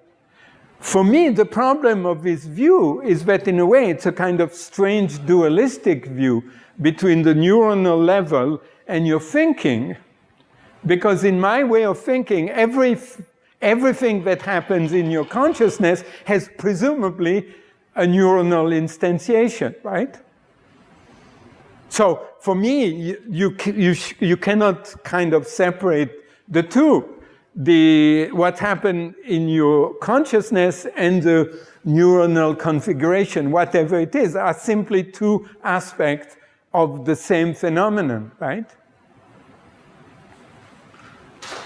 For me, the problem of this view is that in a way it's a kind of strange dualistic view between the neuronal level and your thinking. Because in my way of thinking, every, everything that happens in your consciousness has presumably a neuronal instantiation, right? So for me, you, you, you cannot kind of separate the two. The, what happened in your consciousness and the neuronal configuration, whatever it is, are simply two aspects of the same phenomenon, right?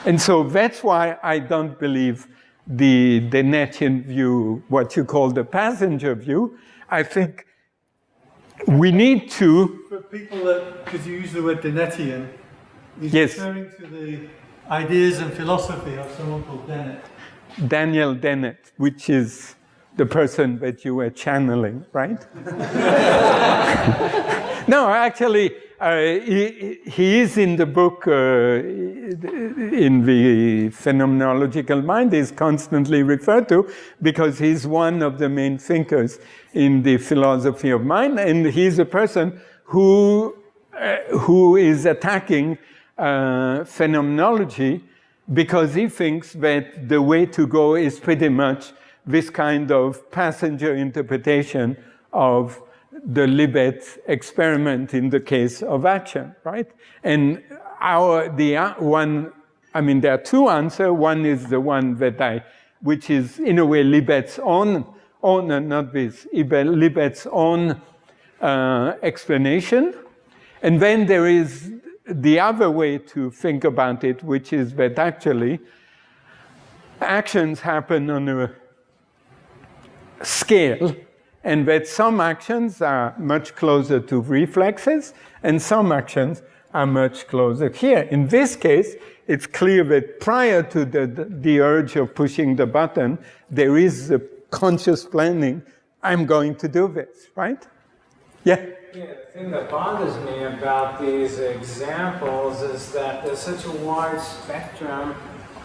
And so that's why I don't believe the Dennettian view, what you call the passenger view. I think we need to... For people that, because you use the word Dennettian, he's yes. referring to the ideas and philosophy of someone called Dennett. Daniel Dennett, which is the person that you were channeling, right? *laughs* no, actually, he, he, is in the book, uh, in the phenomenological mind, is constantly referred to because he's one of the main thinkers in the philosophy of mind, and he's a person who, uh, who is attacking uh, phenomenology because he thinks that the way to go is pretty much this kind of passenger interpretation of the Libet experiment in the case of action, right? And our, the uh, one, I mean, there are two answers. One is the one that I, which is in a way Libet's own, own not this, Libet's own uh, explanation. And then there is the other way to think about it, which is that actually actions happen on a scale and that some actions are much closer to reflexes and some actions are much closer here. In this case, it's clear that prior to the, the, urge of pushing the button, there is a conscious planning, I'm going to do this, right? Yeah? Yeah, the thing that bothers me about these examples is that there's such a wide spectrum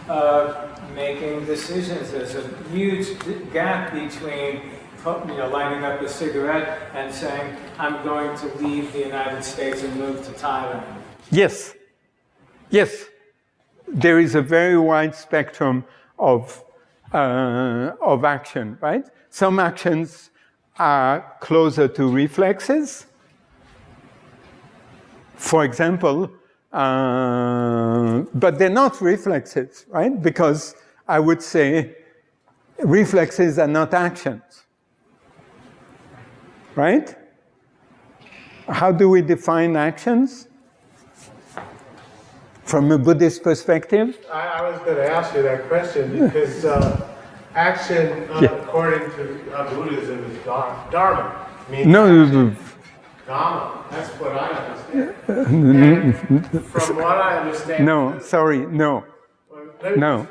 of making decisions. There's a huge gap between you know, lining up a cigarette and saying, I'm going to leave the United States and move to Thailand. Yes. Yes. There is a very wide spectrum of, uh, of action, right? Some actions are closer to reflexes. For example, uh, but they're not reflexes, right? Because I would say reflexes are not actions, right? How do we define actions? From a Buddhist perspective? I, I was going to ask you that question because uh, action, uh, *laughs* yeah. according to uh, Buddhism, is dharma. Means no, Dharma. That's what I understand. *laughs* from what I understand. No, sorry, no. Well, no.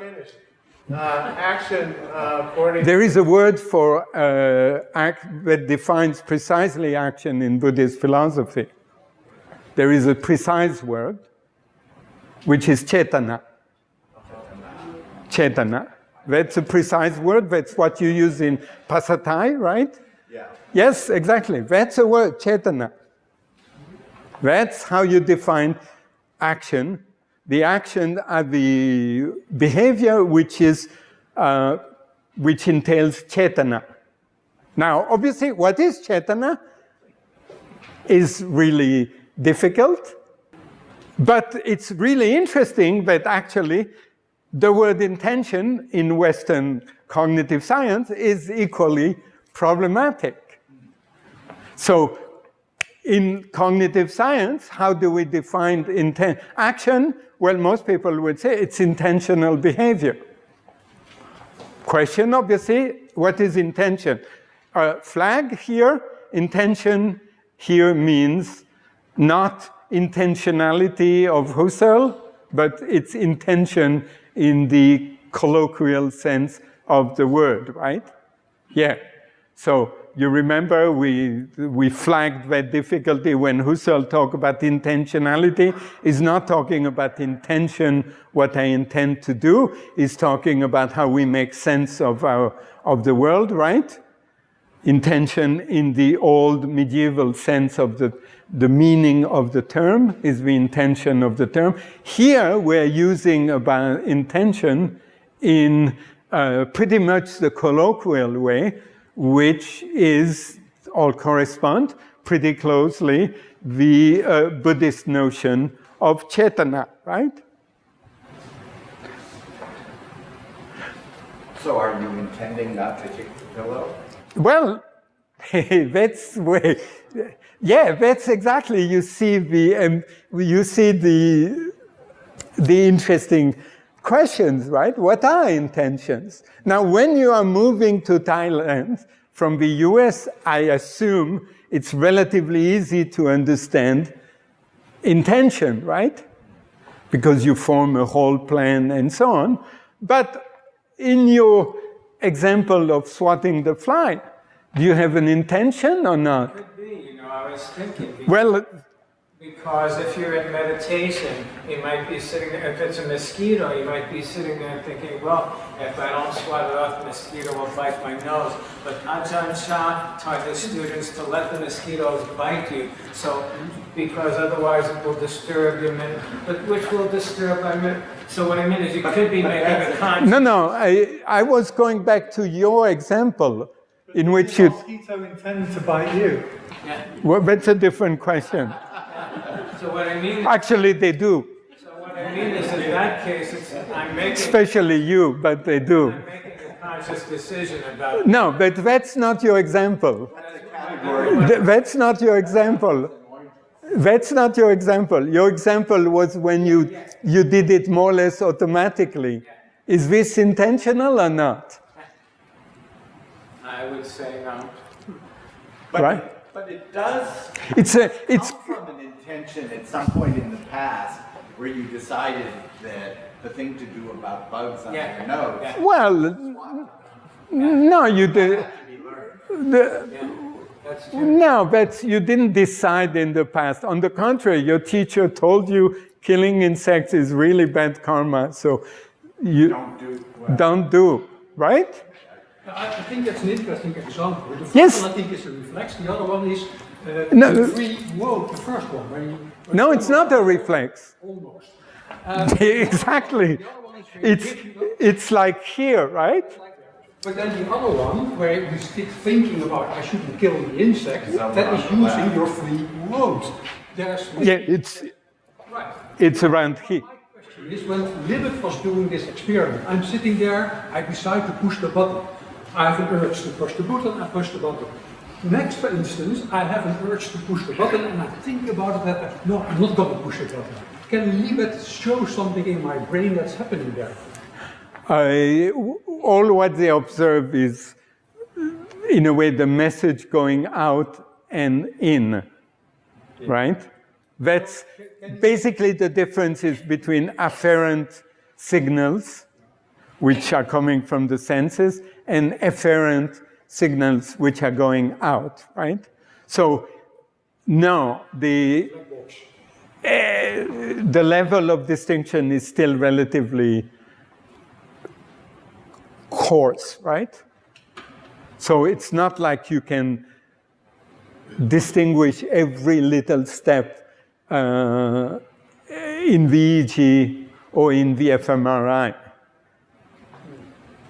Uh, action uh, according. There is a word for uh, act that defines precisely action in Buddhist philosophy. There is a precise word, which is cetana. Cetana. That's a precise word. That's what you use in Pasatai, right? Yeah. Yes, exactly. That's a word, cetana. That's how you define action. The action are the behavior which is uh, which entails cetana. Now, obviously, what is cetana is really difficult, but it's really interesting that actually the word intention in Western cognitive science is equally problematic. So in cognitive science, how do we define intent? Action, well, most people would say it's intentional behavior. Question, obviously, what is intention? A flag here, intention here means not intentionality of Husserl, but it's intention in the colloquial sense of the word, right? Yeah. So you remember we, we flagged that difficulty when Husserl talked about intentionality. He's not talking about intention, what I intend to do. He's talking about how we make sense of, our, of the world, right? Intention in the old medieval sense of the, the meaning of the term is the intention of the term. Here we're using about intention in uh, pretty much the colloquial way, which is all correspond pretty closely the uh, Buddhist notion of cetana, right? So are you intending not to kick the pillow? Well, *laughs* that's way, yeah, that's exactly, you see the, um, you see the, the interesting questions, right? What are intentions? Now, when you are moving to Thailand from the US, I assume it's relatively easy to understand intention, right? Because you form a whole plan and so on. But in your example of swatting the fly, do you have an intention or not? Could be, you know, I was thinking. Well, because if you're in meditation, you might be sitting there, if it's a mosquito, you might be sitting there thinking, well, if I don't swat it off, the mosquito will bite my nose. But Ajahn Chah taught his students to let the mosquitoes bite you. So, because otherwise it will disturb your mental, but which will disturb my mental. So what I mean is you could be making a conscious. No, no, I, I was going back to your example in which you... mosquito intend to bite you? Yeah. Well, that's a different question. So what I mean... Actually, they do. So what I mean is, in that case, I'm making... Especially you, but they do. I'm making a conscious decision about... No, but that's not your example. That's not your example. That's not your example. Your example was when you, you did it more or less automatically. Is this intentional or not? I would say no. But, Right. But it does It's a, it's, come from an intention at some point in the past where you decided that the thing to do about bugs on Yeah. your nose Yeah. well, no, you did, had to be learned. the, Yeah, that's no, but you didn't decide in the past. On the contrary, your teacher told you killing insects is really bad karma, so you Don't do well. don't do, right? I I think that's an interesting example. The first Yes. one I think is a reflex, the other one is uh, No. the free, whoa, the first one. When you, when No, it's not a reflex. Almost. *laughs* exactly. The other one is It's, it's like here, right? But then the other one, where you stick thinking about I shouldn't kill the insect, Somewhere that on using left. your free wounds. There's Yeah, it's, right. it's around here. My question is when Libet was doing this experiment, I'm sitting there, I decide to push the button. I have an urge to push the button, I push the button. Next, for instance, I have an urge to push the button and I think about it that, no, I'm not going to push the button. Can Libet show something in my brain that's happening there? I, all what they observe is, in a way, the message going out and in, right? That's basically the differences between afferent signals, which are coming from the senses, and efferent signals, which are going out, right? So, no, the, eh, the level of distinction is still relatively coarse, right? So it's not like you can distinguish every little step uh, in EEG or in the fMRI.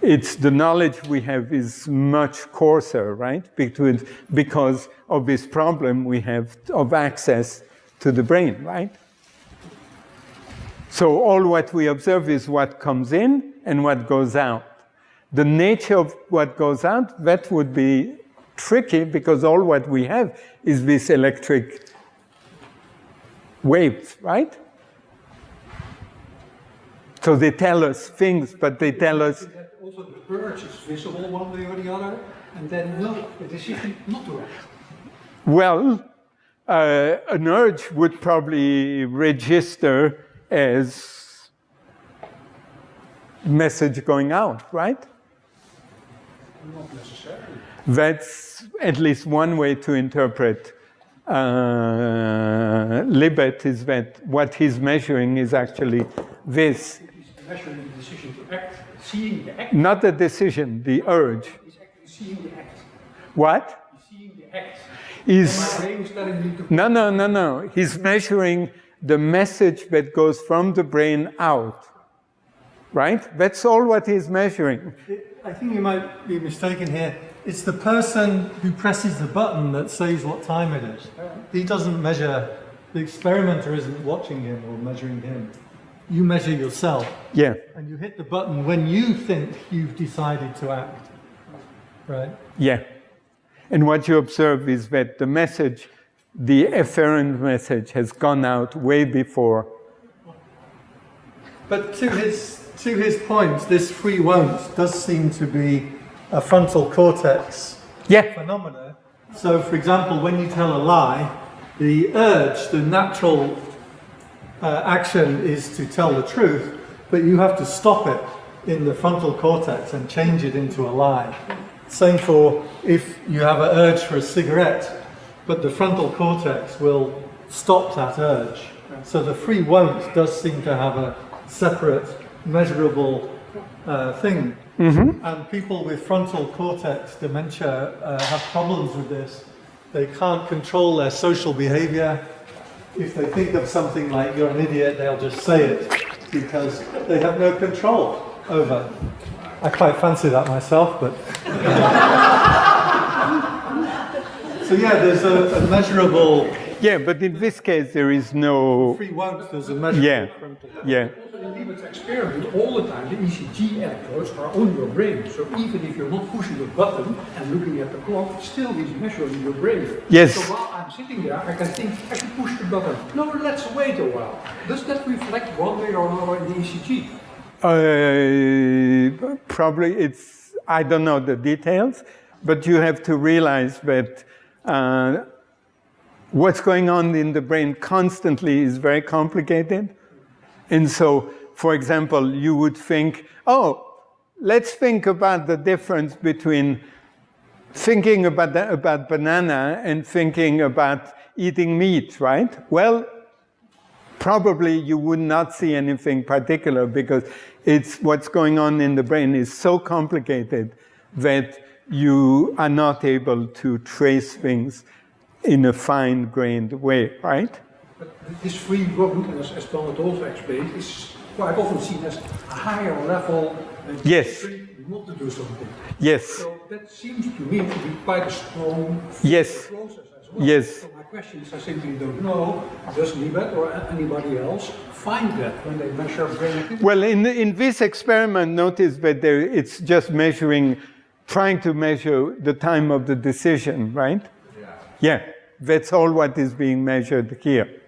It's the knowledge we have is much coarser, right? Because, of this problem we have of access to the brain, right? So all what we observe is what comes in and what goes out. The nature of what goes out, that would be tricky because all what we have is this electric waves, right? So they tell us things, but they tell us, urge is visible one way or the other, and then no, the decision not to act. well, uh, an urge would probably register as message going out, right? Not necessarily. That's at least one way to interpret uh, Libet is that what he's measuring is actually this, He's measuring the decision to act, seeing the act, not the decision, the urge. he's actually seeing the act. What He's seeing the act. is My brain is telling me to no, no, no, no. He's measuring the message that goes from the brain out, right? That's all what he's measuring. I think you might be mistaken here. It's the person who presses the button that says what time it is. He doesn't measure, the experimenter isn't watching him or measuring him. You measure yourself Yeah, and you hit the button when you think you've decided to act. Right? yeah. And what you observe is that the message, the efferent message, has gone out way before But to his, to his point, this free won't does seem to be a frontal cortex Yeah, phenomena. So, for example, when you tell a lie, the urge, the natural uh, action is to tell the truth, but you have to stop it in the frontal cortex and change it into a lie. Same for if you have an urge for a cigarette, but the frontal cortex will stop that urge. So the free won't does seem to have a separate, measurable uh, thing. And people with frontal cortex dementia uh, have problems with this. They can't control their social behavior. If they think of something like you're an idiot, they'll just say it because they have no control over. I quite fancy that myself, but. *laughs* so yeah, there's a, a measurable yeah, but in this case there is no, free won't. There's a measurable yeah, yeah. Also in Libet's experiment, all the time the ECG electrodes are on your brain. So even if you're not pushing the button and looking at the clock, still he's measuring your brain. Yes. So while I'm sitting there, I can think, I should push the button. No, let's wait a while. Does that reflect one way or another in the ECG? Uh, probably it's, I don't know the details, but you have to realize that uh, what's going on in the brain constantly is very complicated. And so, for example, you would think, oh, let's think about the difference between thinking about, the, about banana and thinking about eating meat, right? Well, probably you would not see anything particular because it's what's going on in the brain is so complicated that you are not able to trace things in a fine-grained way, right? But this free road, as, as Donald also explained, is quite often seen as a higher level and yes. not to do something. Yes. So that seems to me to be quite a strong yes. process as well. Yes. So my question is, I simply don't know, does Libet or anybody else find that when they measure brain activity? Well, in, in this experiment, notice that there, it's just measuring, trying to measure the time of the decision, right? Yeah. Yeah, that's all what is being measured here.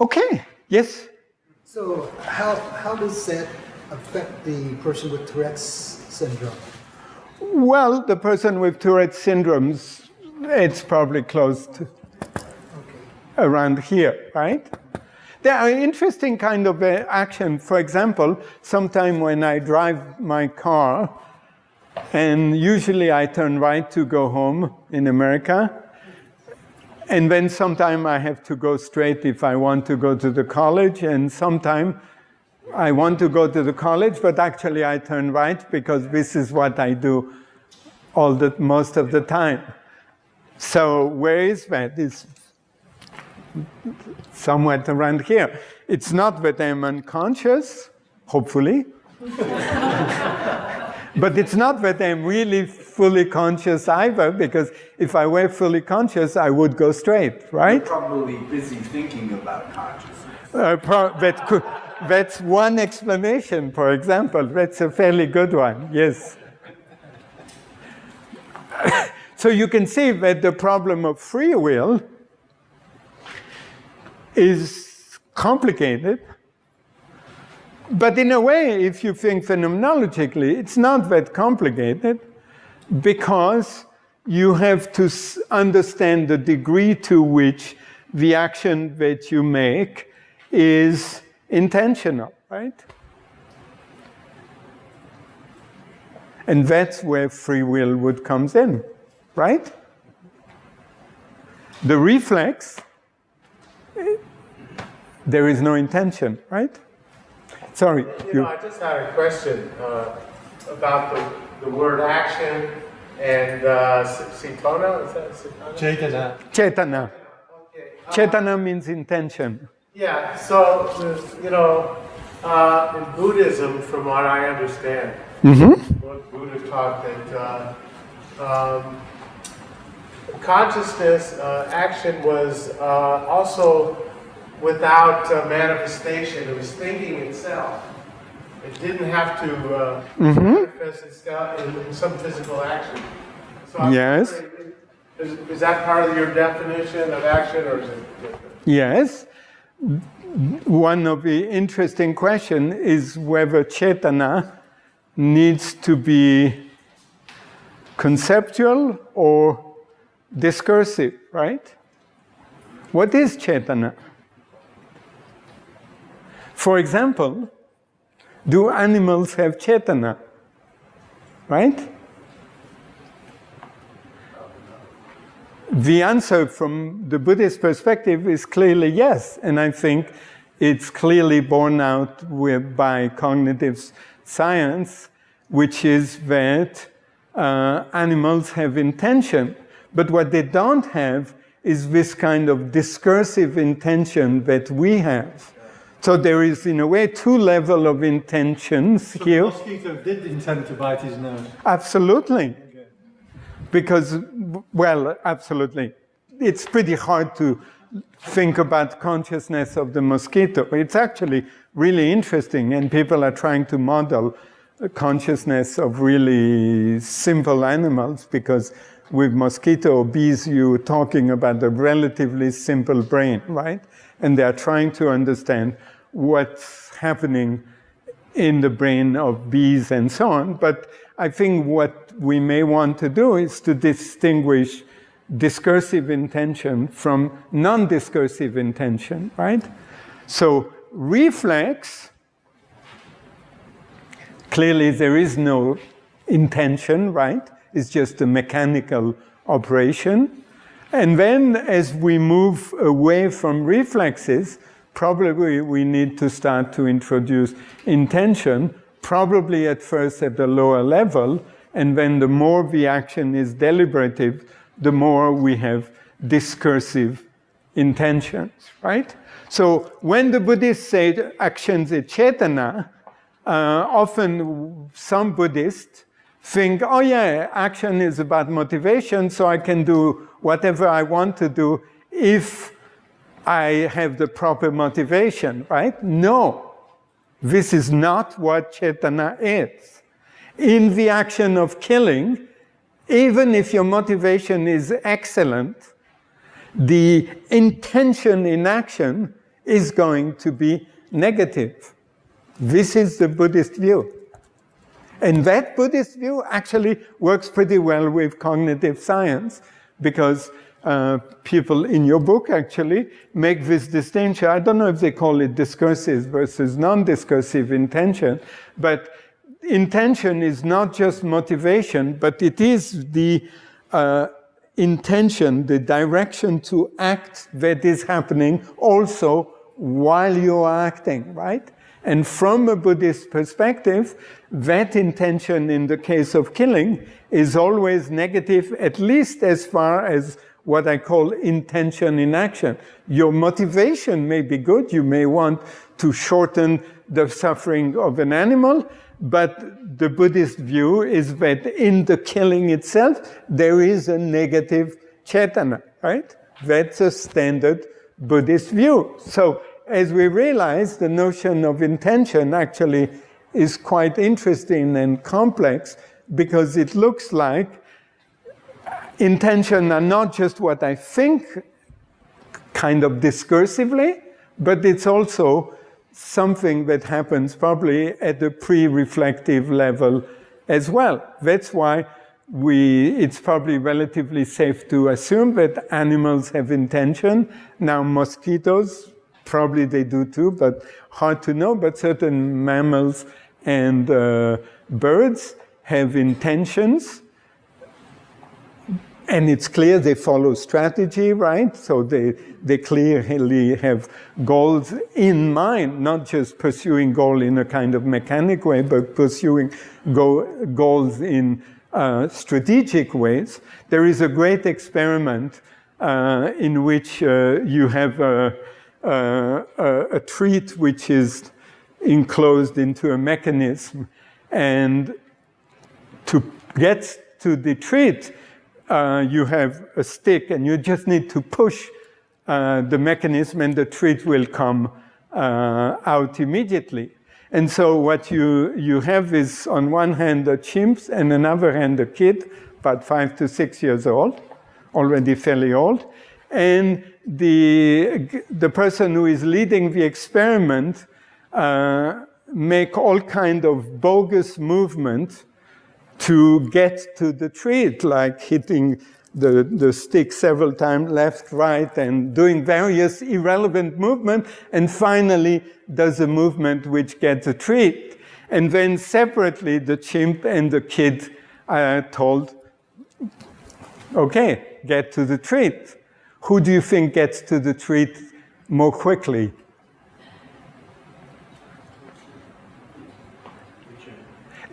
Okay, yes? So how, how does that affect the person with Tourette's syndrome? Well, the person with Tourette's syndromes, it's probably close to okay. around here, right? There are interesting kind of uh, action. For example, sometime when I drive my car, and usually I turn right to go home in America, and then sometime I have to go straight if I want to go to the college, and sometime I want to go to the college, but actually I turn right because this is what I do all the most of the time. So where is that? It's somewhere around here. It's not that I'm unconscious, hopefully. *laughs* But it's not that I'm really fully conscious either, because if I were fully conscious, I would go straight, right? You're probably busy thinking about consciousness. Uh, that could, that's one explanation, for example. That's a fairly good one, yes. *coughs* so you can see that the problem of free will is complicated but in a way, if you think phenomenologically, it's not that complicated because you have to understand the degree to which the action that you make is intentional, right? And that's where free will would comes in, right? The reflex, eh, there is no intention, right? Sorry. You, you know, I just had a question uh, about the, the word action and uh, cetona, is that cetana? Chetana. Chetana. Okay. Uh, chetana means intention. Yeah, so, you know, uh, in Buddhism, from what I understand, mm -hmm. what Buddha taught that uh, um, consciousness, uh, action was uh, also without uh, manifestation. It was thinking itself. It didn't have to uh, mm -hmm. manifest itself in, in, some physical action. So yes. Is, is, that part of your definition of action, or is it different? Yes. One of the interesting questions is whether chetana needs to be conceptual or discursive, right? What is chetana? For example, do animals have chetana? Right? The answer from the Buddhist perspective is clearly yes, and I think it's clearly borne out with, by cognitive science, which is that uh, animals have intention, but what they don't have is this kind of discursive intention that we have. So there is, in a way, two level of intentions so here. the mosquito did intend to bite his nose? Absolutely. Okay. Because, well, absolutely. It's pretty hard to think about consciousness of the mosquito. It's actually really interesting, and people are trying to model consciousness of really simple animals because with mosquito or bees, you're talking about a relatively simple brain, right? And they are trying to understand what's happening in the brain of bees and so on. But I think what we may want to do is to distinguish discursive intention from non-discursive intention, right? So reflex, clearly there is no intention, right? It's just a mechanical operation. And then as we move away from reflexes, probably we need to start to introduce intention, probably at first at the lower level, and then the more the action is deliberative, the more we have discursive intentions, right? So when the Buddhists say actions is cetana, uh, often some Buddhists think, oh yeah, action is about motivation, so I can do whatever I want to do if I have the proper motivation, right? No, this is not what cetana is. In the action of killing, even if your motivation is excellent, the intention in action is going to be negative. This is the Buddhist view. And that Buddhist view actually works pretty well with cognitive science because uh, people in your book actually make this distinction. I don't know if they call it discursive versus non-discursive intention, but intention is not just motivation, but it is the uh, intention, the direction to act that is happening also while you are acting, right? And from a Buddhist perspective, that intention in the case of killing is always negative, at least as far as what I call intention in action. Your motivation may be good. You may want to shorten the suffering of an animal, but the Buddhist view is that in the killing itself, there is a negative cetana, right? That's a standard Buddhist view. So as we realize, the notion of intention actually is quite interesting and complex because it looks like intention are not just what I think kind of discursively, but it's also something that happens probably at the pre-reflective level as well. That's why we, it's probably relatively safe to assume that animals have intention. Now mosquitoes, probably they do too, but hard to know, but certain mammals and uh, birds have intentions and it's clear they follow strategy, right? So they, they clearly have goals in mind, not just pursuing goal in a kind of mechanic way, but pursuing go, goals in uh, strategic ways. There is a great experiment uh, in which uh, you have a, a, a treat which is enclosed into a mechanism. And to get to the treat, uh, you have a stick and you just need to push uh, the mechanism and the treat will come uh, out immediately. And so what you, you have is on one hand a chimp and another hand a kid, about five to six years old, already fairly old. And the, the person who is leading the experiment uh, make all kind of bogus movement to get to the treat, like hitting the, the stick several times, left, right, and doing various irrelevant movement, and finally does a movement which gets a treat. And then separately, the chimp and the kid are told, okay, get to the treat. Who do you think gets to the treat more quickly?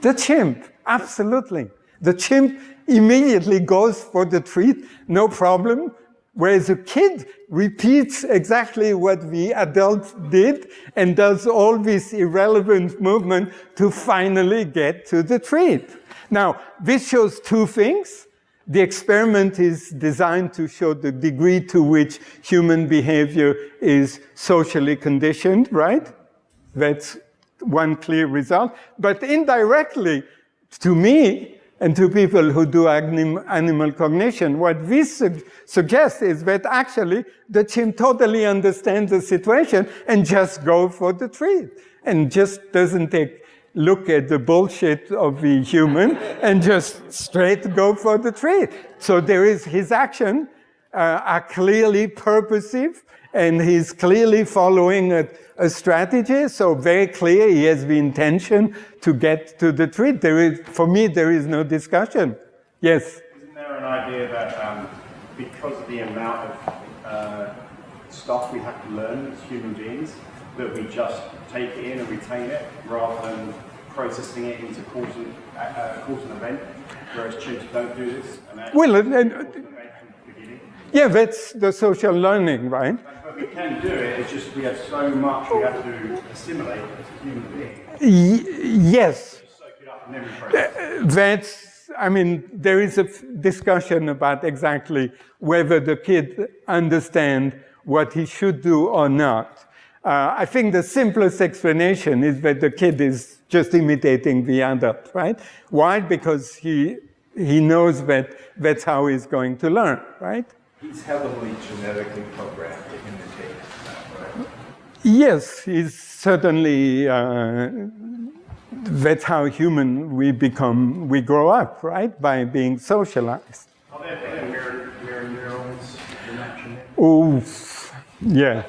The chimp. Absolutely. The chimp immediately goes for the treat, no problem, whereas a kid repeats exactly what the adult did and does all this irrelevant movement to finally get to the treat. Now, this shows two things. The experiment is designed to show the degree to which human behavior is socially conditioned, right? That's one clear result. But indirectly, to me and to people who do animal cognition, what this su suggests is that actually the chimp totally understands the situation and just go for the treat and just doesn't take look at the bullshit of the human and just straight go for the treat. So there is his action uh, are clearly purposive and he's clearly following a, a, strategy. So very clear, he has the intention to get to the treat. There is, for me, there is no discussion. Yes? Isn't there an idea that um, because of the amount of uh, stuff we have to learn as human beings, that we just take it in and retain it rather than processing it into cause and, uh, and event, whereas chimps don't do this. well, yeah, that's the social learning, right? But we can do it, it's just we have so much we have to assimilate as a human being. yes. Uh, that's, I mean, there is a discussion about exactly whether the kid understand what he should do or not. Uh, I think the simplest explanation is that the kid is just imitating the adult, right? Why? Because he, he knows that that's how he's going to learn, right? He's heavily genetically programmed to imitate that, right? Yes, he's certainly, uh, that's how human we become, we grow up, right? By being socialized. Are there, are there mirror, mirror neurons? Oh, yeah.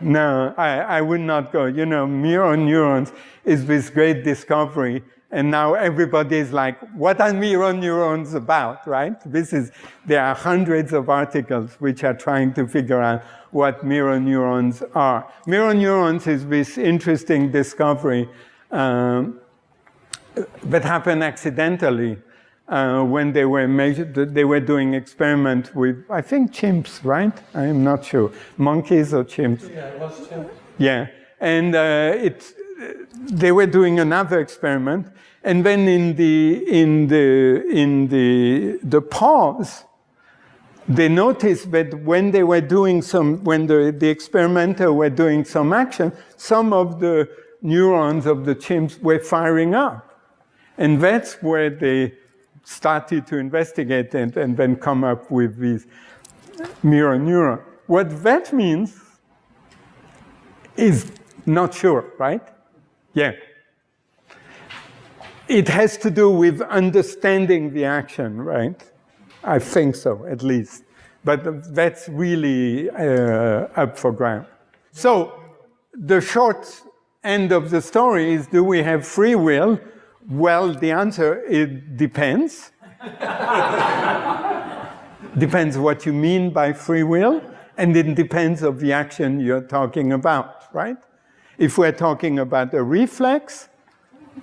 No, I, I would not go. You know, mirror neurons is this great discovery and now everybody is like, what are mirror neurons about, right? This is, there are hundreds of articles which are trying to figure out what mirror neurons are. Mirror neurons is this interesting discovery um, that happened accidentally uh, when they were measured, they were doing experiment with, I think chimps, right? I'm not sure. Monkeys or chimps? Yeah, it was chimps. Yeah, and uh, it, they were doing another experiment, and then in the in the in the the pause, they noticed that when they were doing some, when the, the experimenter were doing some action, some of the neurons of the chimps were firing up. And that's where they started to investigate and, and then come up with these mirror neuron. What that means is not sure, right? Yeah. It has to do with understanding the action, right? I think so, at least. But that's really uh, up for grab. So the short end of the story is, do we have free will? Well, the answer, it depends. *laughs* depends what you mean by free will, and it depends of the action you're talking about, right? If we're talking about a reflex,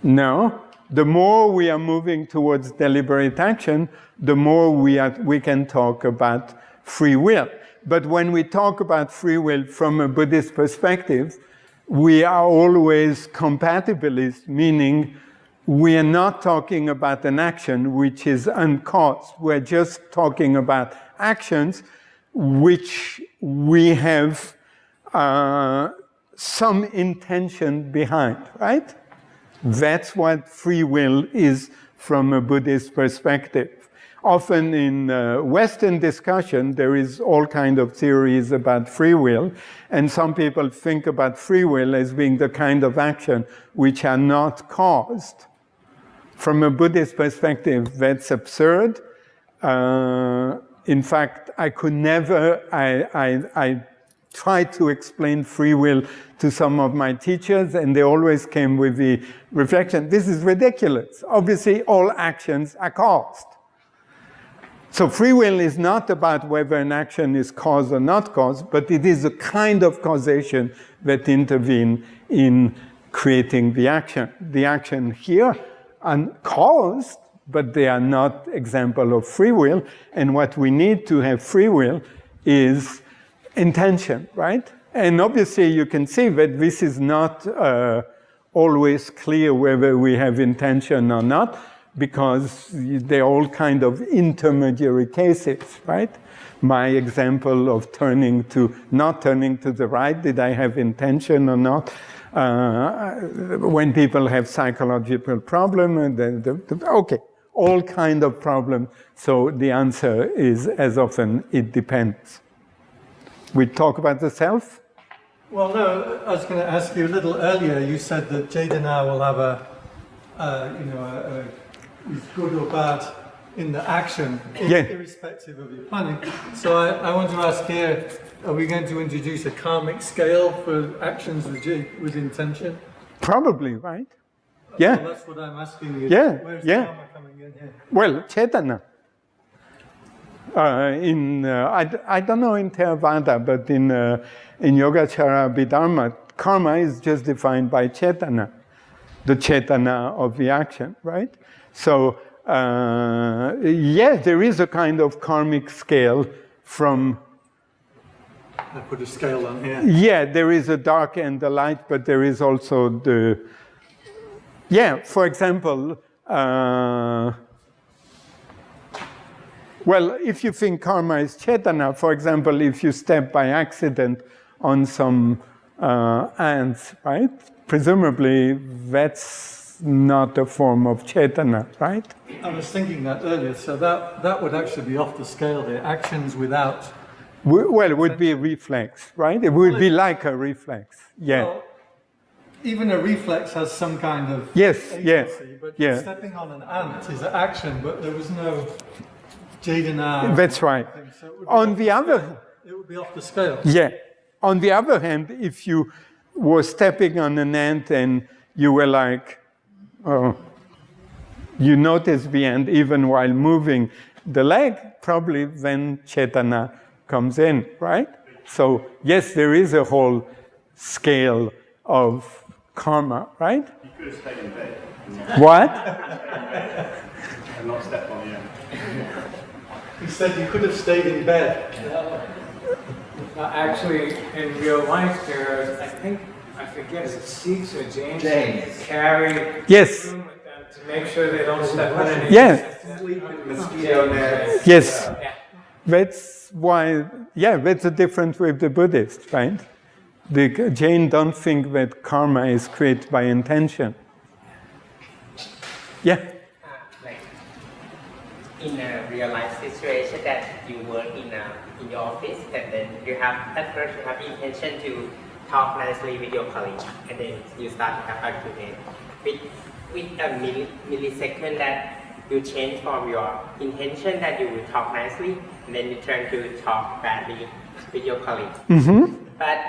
no the more we are moving towards deliberate action, the more we, are, we can talk about free will. But when we talk about free will from a Buddhist perspective, we are always compatibilist, meaning we are not talking about an action which is uncaused. We're just talking about actions which we have uh, some intention behind, right? That's what free will is from a Buddhist perspective. Often in uh, Western discussion, there is all kind of theories about free will, and some people think about free will as being the kind of action which are not caused. From a Buddhist perspective, that's absurd. Uh, in fact, I could never, I, I, I tried to explain free will to some of my teachers, and they always came with the reflection, this is ridiculous. Obviously, all actions are caused. So free will is not about whether an action is caused or not caused, but it is a kind of causation that intervene in creating the action. The action here are caused, but they are not example of free will. And what we need to have free will is intention, right? And obviously you can see that this is not uh, always clear whether we have intention or not, because they're all kind of intermediary cases, right? My example of turning to, not turning to the right, did I have intention or not? Uh, when people have psychological problem, the, the, the, okay, all kind of problem. So the answer is as often it depends we talk about the self? Well, no, I was going to ask you a little earlier. You said that Chetana will have a uh, you know, uh, uh, is good or bad in the action, Yeah. irrespective of your planning. So I, I want to ask here, are we going to introduce a karmic scale for actions with, G- with intention? Probably, right? Well, Yeah. that's what I'm asking you. Yeah, Where's yeah. karma coming in here? Well, Chetana. Uh, in uh, I, I don't know in Theravada, but in uh, in Yogacara Abhidharma, karma is just defined by Chetana, the Chetana of the action, right? So uh, yeah, there is a kind of karmic scale from I put a scale on here. yeah, there is a dark and a light, but there is also the, yeah, for example, uh, well, if you think karma is chetana, for example, if you step by accident on some uh, ants, right? Presumably that's not a form of chetana, right? I was thinking that earlier, so that, that would actually be off the scale there, Actions without Well, it would be a reflex, right? It would be like a reflex, yeah. Well, even a reflex has some kind of Yes, agency, but yeah. stepping on an ant is an action, but there was no Chetana. That's right. so it would be On the other, scale. It would be off the scale. Yeah. On the other hand, if you were stepping on an ant and you were like, oh, you notice the ant even while moving the leg, probably then Chetana comes in, right? So, yes, there is a whole scale of karma, right? You could have stayed in bed What? *laughs* and not stepped on the end. He said you could have stayed in bed. No, uh, actually, in real life, there, I think, I forget, is it Sikhs or Jains? Jains. Carry Yes. room with them to make sure they don't step on any. Yeah. Mosquito nets. Yes. Yeah. That's why, yeah, that's the difference with the Buddhists, right? The Jain don't think that karma is created by intention. Yeah. Uh, in a real life situation that you work in a, in your office and then you have at first you have intention to talk nicely with your colleague and then you start to have argument with with a milli, millisecond that you change from your intention that you will talk nicely and then you turn to talk badly with your colleague. But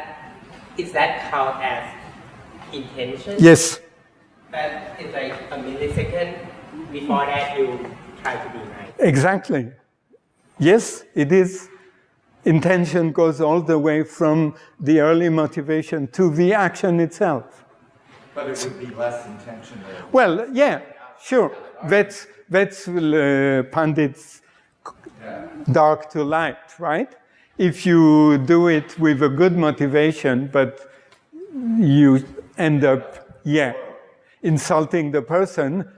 is that called as intention? Yes. But it's like a millisecond before that you try to be nice. Exactly. Yes, it is. Intention goes all the way from the early motivation to the action itself. But it would be less intentional. Well, yeah, sure. That's that's uh, Pandit's dark to light, right? If you do it with a good motivation, but you end up, yeah, insulting the person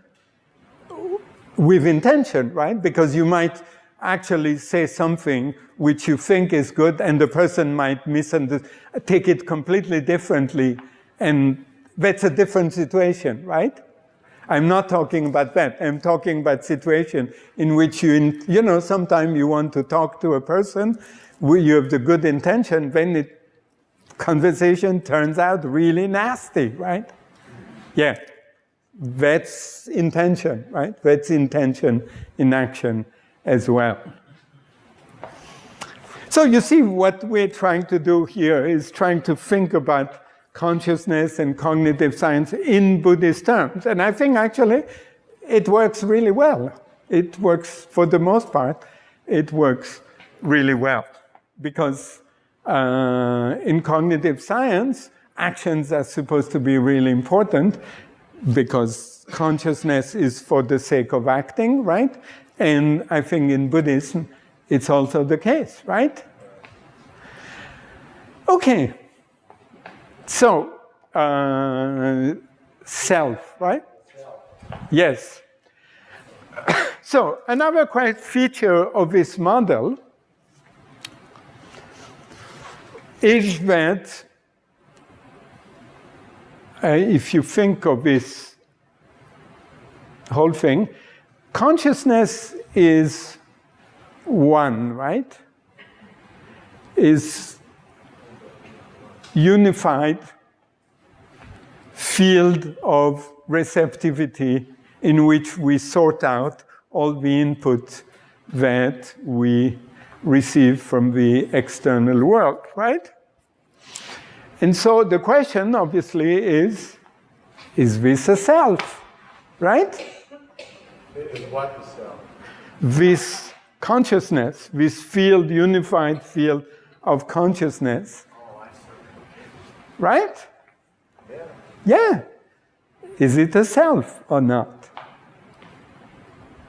with intention, right? Because you might actually say something which you think is good, and the person might misunderstand, take it completely differently, and that's a different situation, right? I'm not talking about that. I'm talking about situation in which you, you know, sometimes you want to talk to a person, you have the good intention, then the conversation turns out really nasty, right? Yeah, that's intention, right? That's intention in action as well. So you see what we're trying to do here is trying to think about consciousness and cognitive science in Buddhist terms. And I think actually it works really well. It works, for the most part, it works really well. Because uh, in cognitive science, actions are supposed to be really important because consciousness is for the sake of acting, right? And I think in Buddhism, it's also the case, right? Okay. So, uh, self, right? Yes. *coughs* so, another quite feature of this model is that uh, if you think of this whole thing, consciousness is one, right? Is unified field of receptivity in which we sort out all the input that we receive from the external world, right? And so the question obviously is, is this a self, right? Is what the self? This consciousness, this field, unified field of consciousness, oh, right? Yeah. Yeah. Is it a self or not?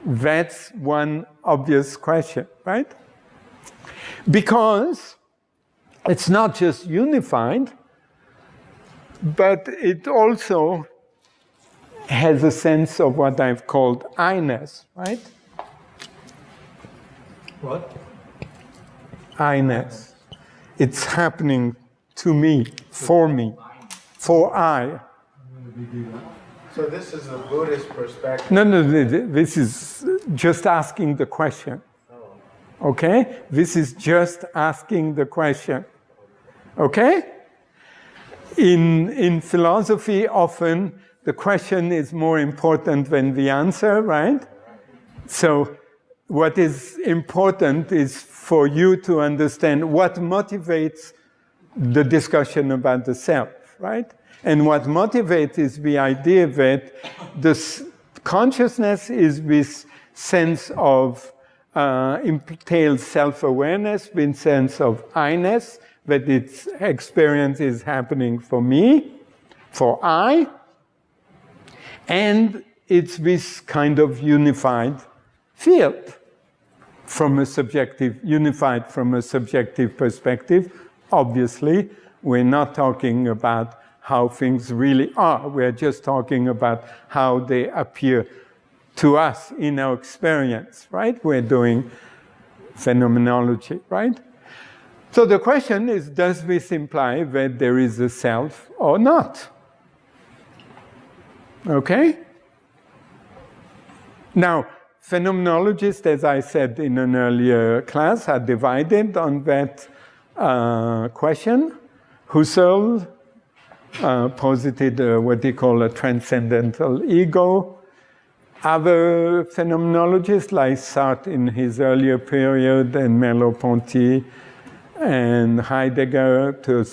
That's one obvious question, right? Because it's not just unified, but it also has a sense of what I've called I-ness, right? What? I-ness. It's happening to me, for me, for I. So this is a Buddhist perspective. No, no, th- th- this is just asking the question. Oh. Okay? This is just asking the question. Okay? In, in philosophy, often the question is more important than the answer, right? So, what is important is for you to understand what motivates the discussion about the self, right? And what motivates is the idea that this consciousness is this sense of uh, entails self-awareness, this sense of I-ness, that its experience is happening for me, for I, and it's this kind of unified field from a subjective, unified from a subjective perspective. Obviously, we're not talking about how things really are. We're just talking about how they appear to us in our experience, right? We're doing phenomenology, right? So the question is, does this imply that there is a self or not? Okay? Now, phenomenologists, as I said in an earlier class, are divided on that uh, question. Husserl uh, posited uh, what he called a transcendental ego. Other phenomenologists, like Sartre in his earlier period, and Merleau-Ponty, and Heidegger, to,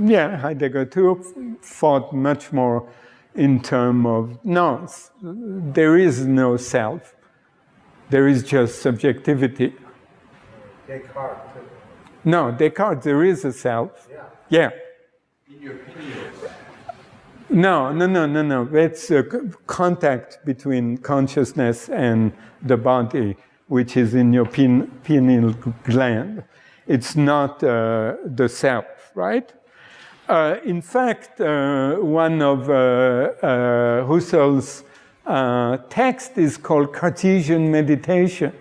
yeah, Heidegger too, thought much more in terms of no, there is no self. There is just subjectivity. Descartes. too. No, Descartes, there is a self. Yeah. Yeah. In your opinion, No, no, no, no, no. It's a contact between consciousness and the body, which is in your pineal gland. It's not uh, the self, right? Uh, in fact, uh, one of uh, uh, Husserl's uh, text is called Cartesian meditation.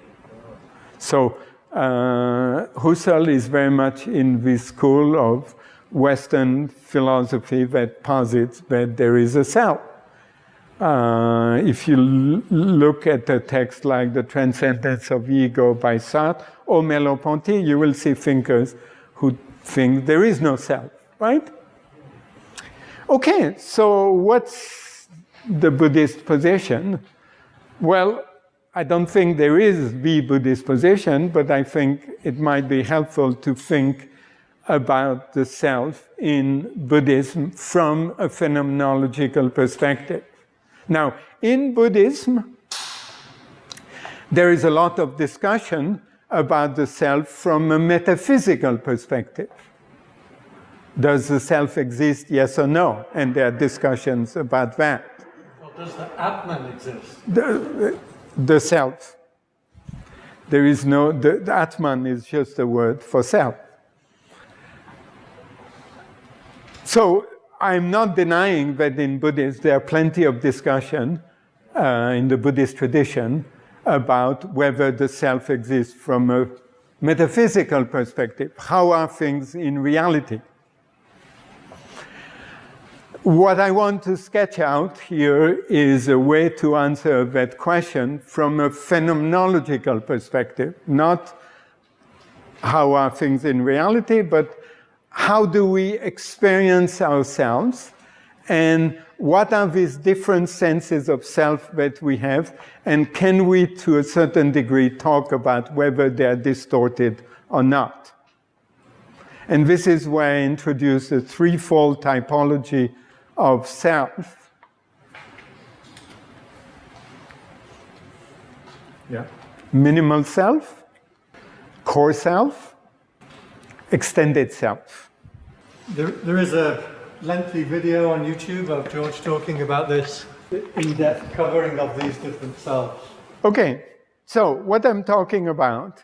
So Husserl is very much in this school of Western philosophy that posits that there is a self. Uh, if you look at a text like The Transcendence of Ego by Sartre or Merleau-Ponty, you will see thinkers who think there is no self, right? Okay, so what's the Buddhist position? Well, I don't think there is the Buddhist position, but I think it might be helpful to think about the self in Buddhism from a phenomenological perspective. Now, in Buddhism, there is a lot of discussion about the self from a metaphysical perspective. Does the self exist, yes or no? And there are discussions about that. Or does the Atman exist? The, the self. There is no, the, the Atman is just a word for self. So I'm not denying that in Buddhism there are plenty of discussion uh, in the Buddhist tradition about whether the self exists from a metaphysical perspective. How are things in reality? What I want to sketch out here is a way to answer that question from a phenomenological perspective, not how are things in reality, but how do we experience ourselves and what are these different senses of self that we have, and can we, to a certain degree, talk about whether they're distorted or not. And this is where I introduce a threefold typology of self. Yeah. Minimal self, core self, extended self. There, there is a lengthy video on YouTube of George talking about this in-depth covering of these different selves. Okay, so what I'm talking about,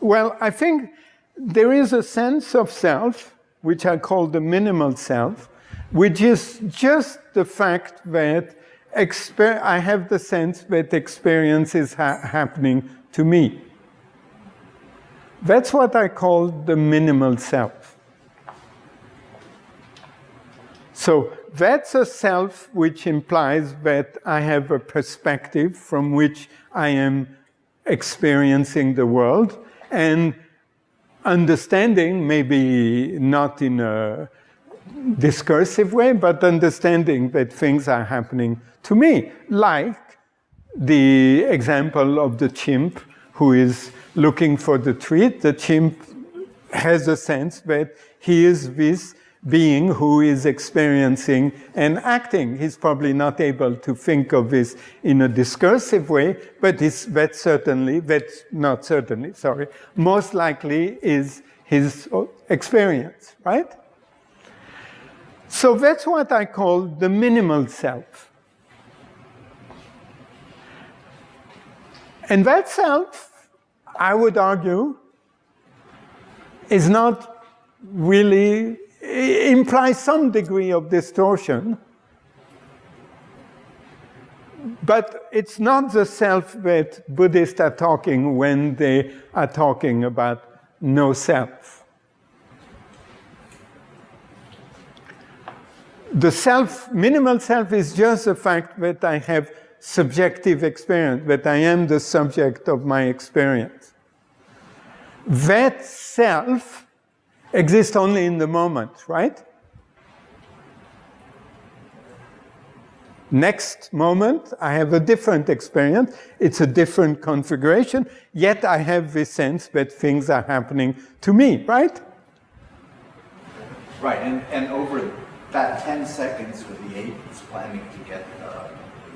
well, I think there is a sense of self, which I call the minimal self, which is just the fact that I have the sense that experience is ha happening to me. That's what I call the minimal self. So that's a self which implies that I have a perspective from which I am experiencing the world and understanding, maybe not in a discursive way, but understanding that things are happening to me, like the example of the chimp who is looking for the treat. The chimp has a sense that he is this being who is experiencing and acting. He's probably not able to think of this in a discursive way, but that certainly, that not certainly, sorry, most likely is his experience, right? So that's what I call the minimal self. And that self, I would argue, is not really implies some degree of distortion, but it's not the self that Buddhists are talking when they are talking about no self. The self, minimal self is just the fact that I have subjective experience, that I am the subject of my experience. That self exist only in the moment, right? Next moment, I have a different experience. It's a different configuration, yet I have this sense that things are happening to me, right? Right, and, and over that 10 seconds with the ape is planning to get the,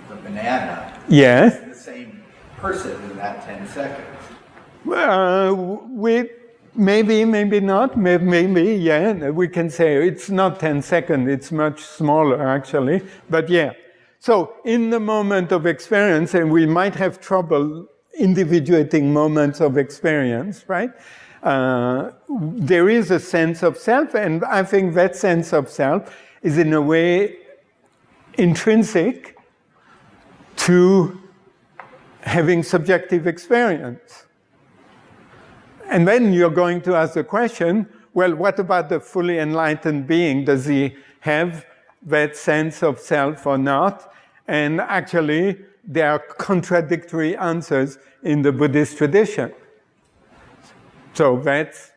the banana, yes. the same person in that 10 seconds. Uh, we, Maybe, maybe not, maybe, maybe, yeah, we can say it's not 10 seconds, it's much smaller actually, but yeah. So in the moment of experience, and we might have trouble individuating moments of experience, right? Uh, there is a sense of self, and I think that sense of self is in a way intrinsic to having subjective experience. And then you're going to ask the question, well, what about the fully enlightened being? Does he have that sense of self or not? And actually, there are contradictory answers in the Buddhist tradition. So that's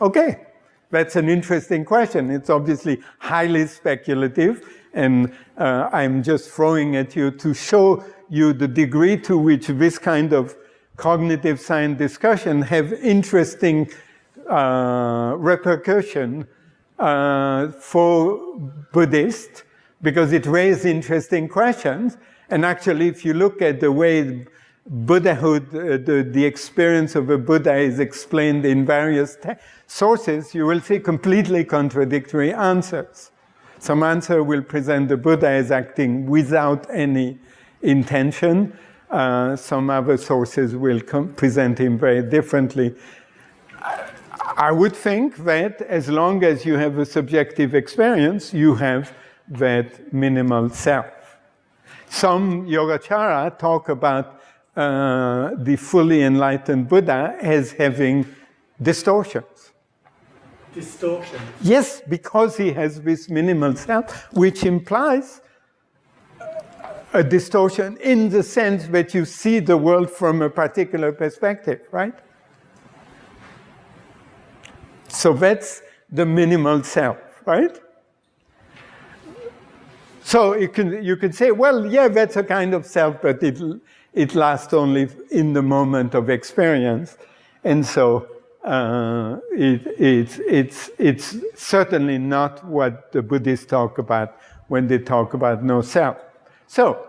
okay. That's an interesting question. It's obviously highly speculative, and uh, I'm just throwing at you to show you the degree to which this kind of cognitive science discussion have interesting uh, repercussion uh, for Buddhists because it raises interesting questions. And actually, if you look at the way Buddhahood, uh, the, the experience of a Buddha is explained in various sources, you will see completely contradictory answers. Some answer will present the Buddha as acting without any intention, uh, some other sources will present him very differently. I would think that as long as you have a subjective experience, you have that minimal self. Some Yogacara talk about uh, the fully enlightened Buddha as having distortions. Distortions? Yes, because he has this minimal self, which implies a distortion in the sense that you see the world from a particular perspective, right? So that's the minimal self, right? So you can, you can say, well, yeah, that's a kind of self, but it, it lasts only in the moment of experience. And so uh, it, it, it's, it's certainly not what the Buddhists talk about when they talk about no self. So,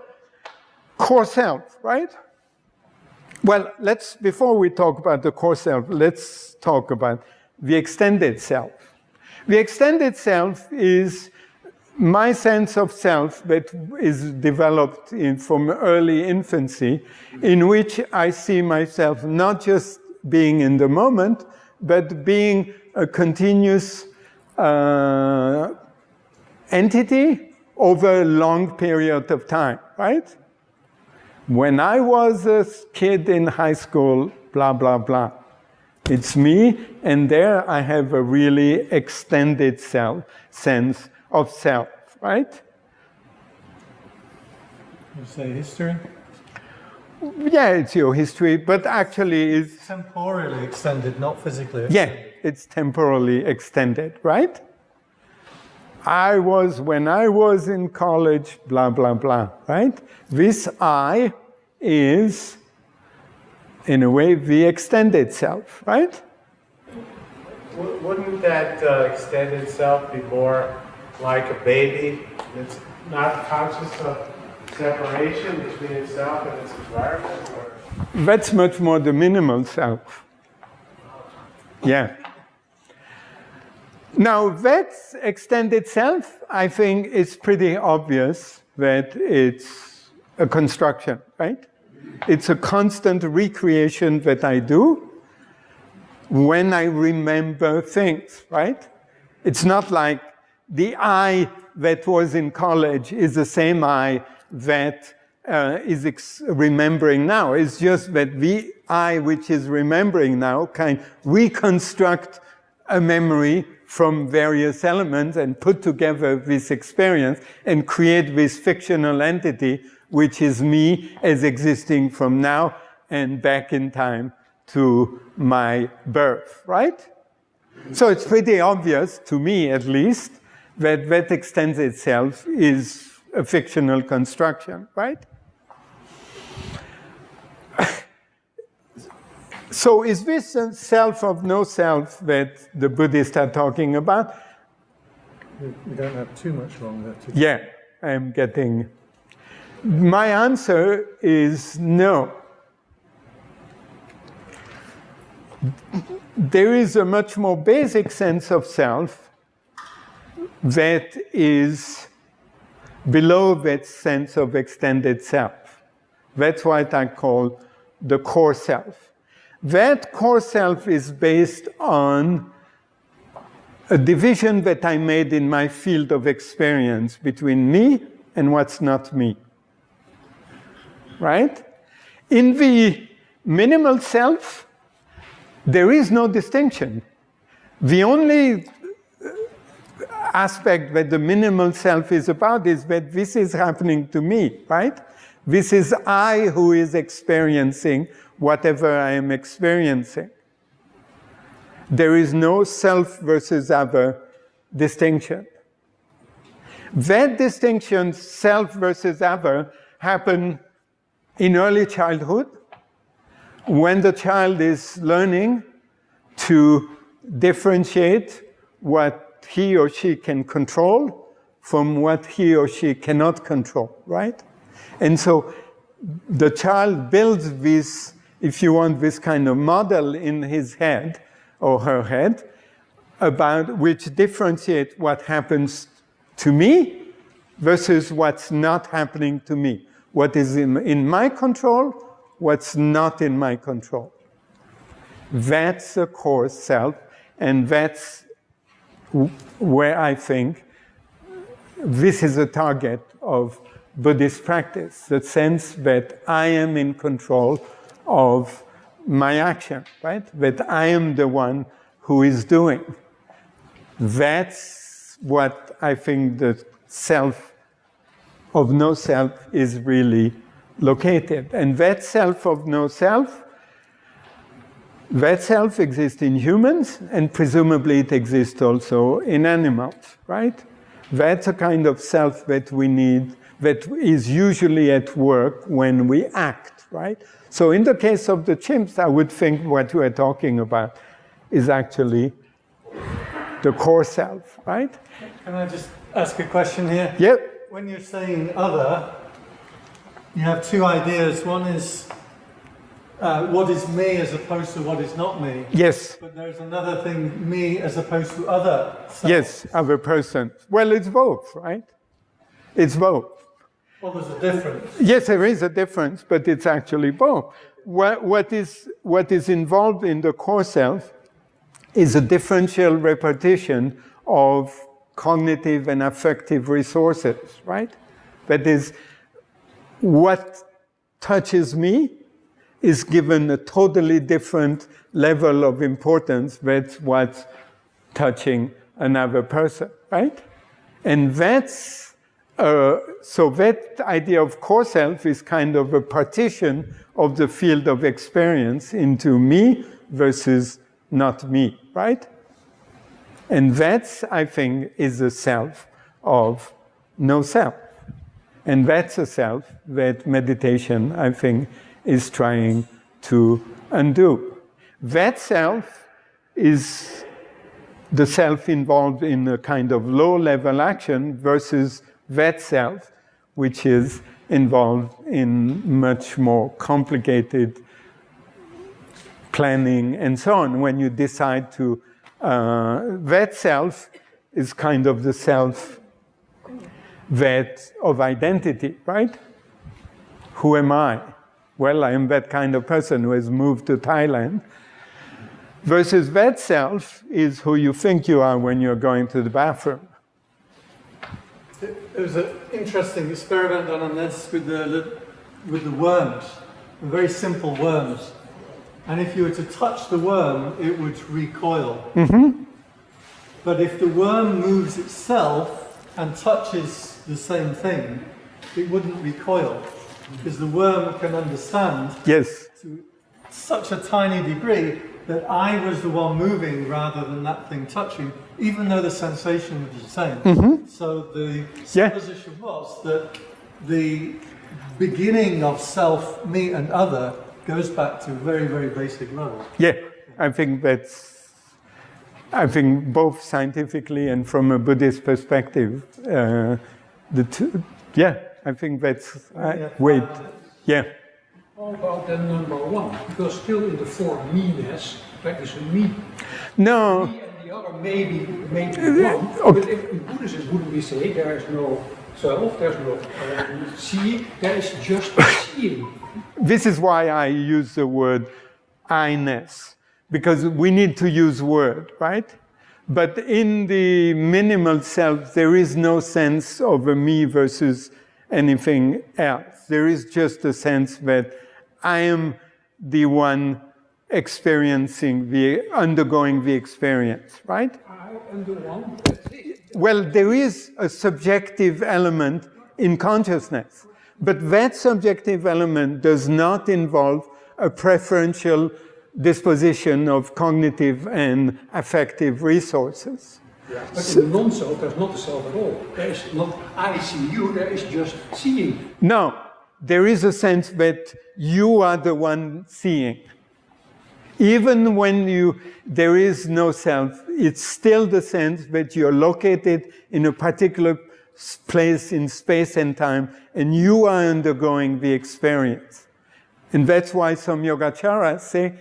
core self, right? Well, let's, before we talk about the core self, let's talk about the extended self. The extended self is my sense of self that is developed in, from early infancy, in which I see myself not just being in the moment, but being a continuous uh, entity over a long period of time, right? When I was a kid in high school, blah, blah, blah. It's me, and there I have a really extended self, sense of self, right? You say history? Yeah, it's your history, but actually it's... Temporally extended, not physically Yeah, it's temporally extended, right? I was, when I was in college, blah, blah, blah, right? This I is, in a way, the extended self, right? Wouldn't that uh, extended self be more like a baby that's not conscious of separation between itself and its environment? Or? That's much more the minimal self. Yeah. Now, that extended self, I think, is pretty obvious that it's a construction, right? It's a constant recreation that I do when I remember things, right? It's not like the I that was in college is the same I that uh, is remembering now. It's just that the I which is remembering now can reconstruct a memory from various elements and put together this experience and create this fictional entity which is me as existing from now and back in time to my birth, right? So it's pretty obvious, to me at least, that that extends itself is a fictional construction, right? So is this a self of no self that the Buddhists are talking about? We don't have too much longer. To yeah, I'm getting... My answer is no. There is a much more basic sense of self that is below that sense of extended self. That's what I call the core self. That core self is based on a division that I made in my field of experience between me and what's not me. Right? In the minimal self, there is no distinction. The only uh, aspect that the minimal self is about is that this is happening to me, right? This is I who is experiencing whatever I am experiencing. There is no self versus other distinction. That distinction, self versus other, happen in early childhood when the child is learning to differentiate what he or she can control from what he or she cannot control, right? And so the child builds this, if you want, this kind of model in his head or her head about which differentiate what happens to me versus what's not happening to me. What is in, in my control, what's not in my control. That's a core self, and that's where I think this is a target of Buddhist practice, the sense that I am in control of my action, right? That I am the one who is doing. That's what I think the self of no self is really located. And that self of no self that self exists in humans, and presumably it exists also in animals, right? That's a kind of self that we need, that is usually at work when we act, right? So in the case of the chimps, I would think what we're talking about is actually the core self, right? Can I just ask a question here? Yep. When you're saying other, you have two ideas. One is uh, what is me as opposed to what is not me. Yes. But there's another thing, me as opposed to other. self. Yes, other person. Well, it's both, right? It's both. Well, there's a difference. Yes, there is a difference, but it's actually both. What, what, is, what is involved in the core self is a differential repartition of cognitive and affective resources, right? That is, what touches me is given a totally different level of importance that's what's touching another person, right? And that's, uh, so that idea of core self is kind of a partition of the field of experience into me versus not me, right? And that's, I think, is the self of no self. And that's a self that meditation, I think, is trying to undo. That self is the self involved in a kind of low level action versus that self, which is involved in much more complicated planning and so on. When you decide to, uh, that self is kind of the self that of identity, right? Who am I? Well, I am that kind of person who has moved to Thailand. Versus that self is who you think you are when you're going to the bathroom. There was an interesting experiment done on this with the, with the worms, very simple worms. And if you were to touch the worm, it would recoil. Mm-hmm. But if the worm moves itself and touches the same thing, it wouldn't recoil. Because the worm can understand Yes. to such a tiny degree that I was the one moving rather than that thing touching, even though the sensation was the same. So the Yeah. supposition was that the beginning of self, me, and other goes back to very, very basic level. Yeah, I think that's, I think both scientifically and from a Buddhist perspective, uh, the two, yeah, I think that's, uh, wait, yeah. How about then number one? Because still in the form me-ness, there is a me. No, Me and the other maybe, maybe one. But if in Buddhism, wouldn't we say there is no self, there's no uh, seeing, there is just seeing. this is why I use the word I-ness, because we need to use word, right? But in the minimal self, there is no sense of a me versus anything else. There is just a sense that I am the one experiencing the, undergoing the experience, right? I am the one. Well, there is a subjective element in consciousness, but that subjective element does not involve a preferential disposition of cognitive and affective resources. But in the non-self, there's not a self at all. There is not I see you, there is just seeing. No, there is a sense that you are the one seeing. Even when you, there is no self, it's still the sense that you're located in a particular place in space and time, and you are undergoing the experience. And that's why some Yogacaras say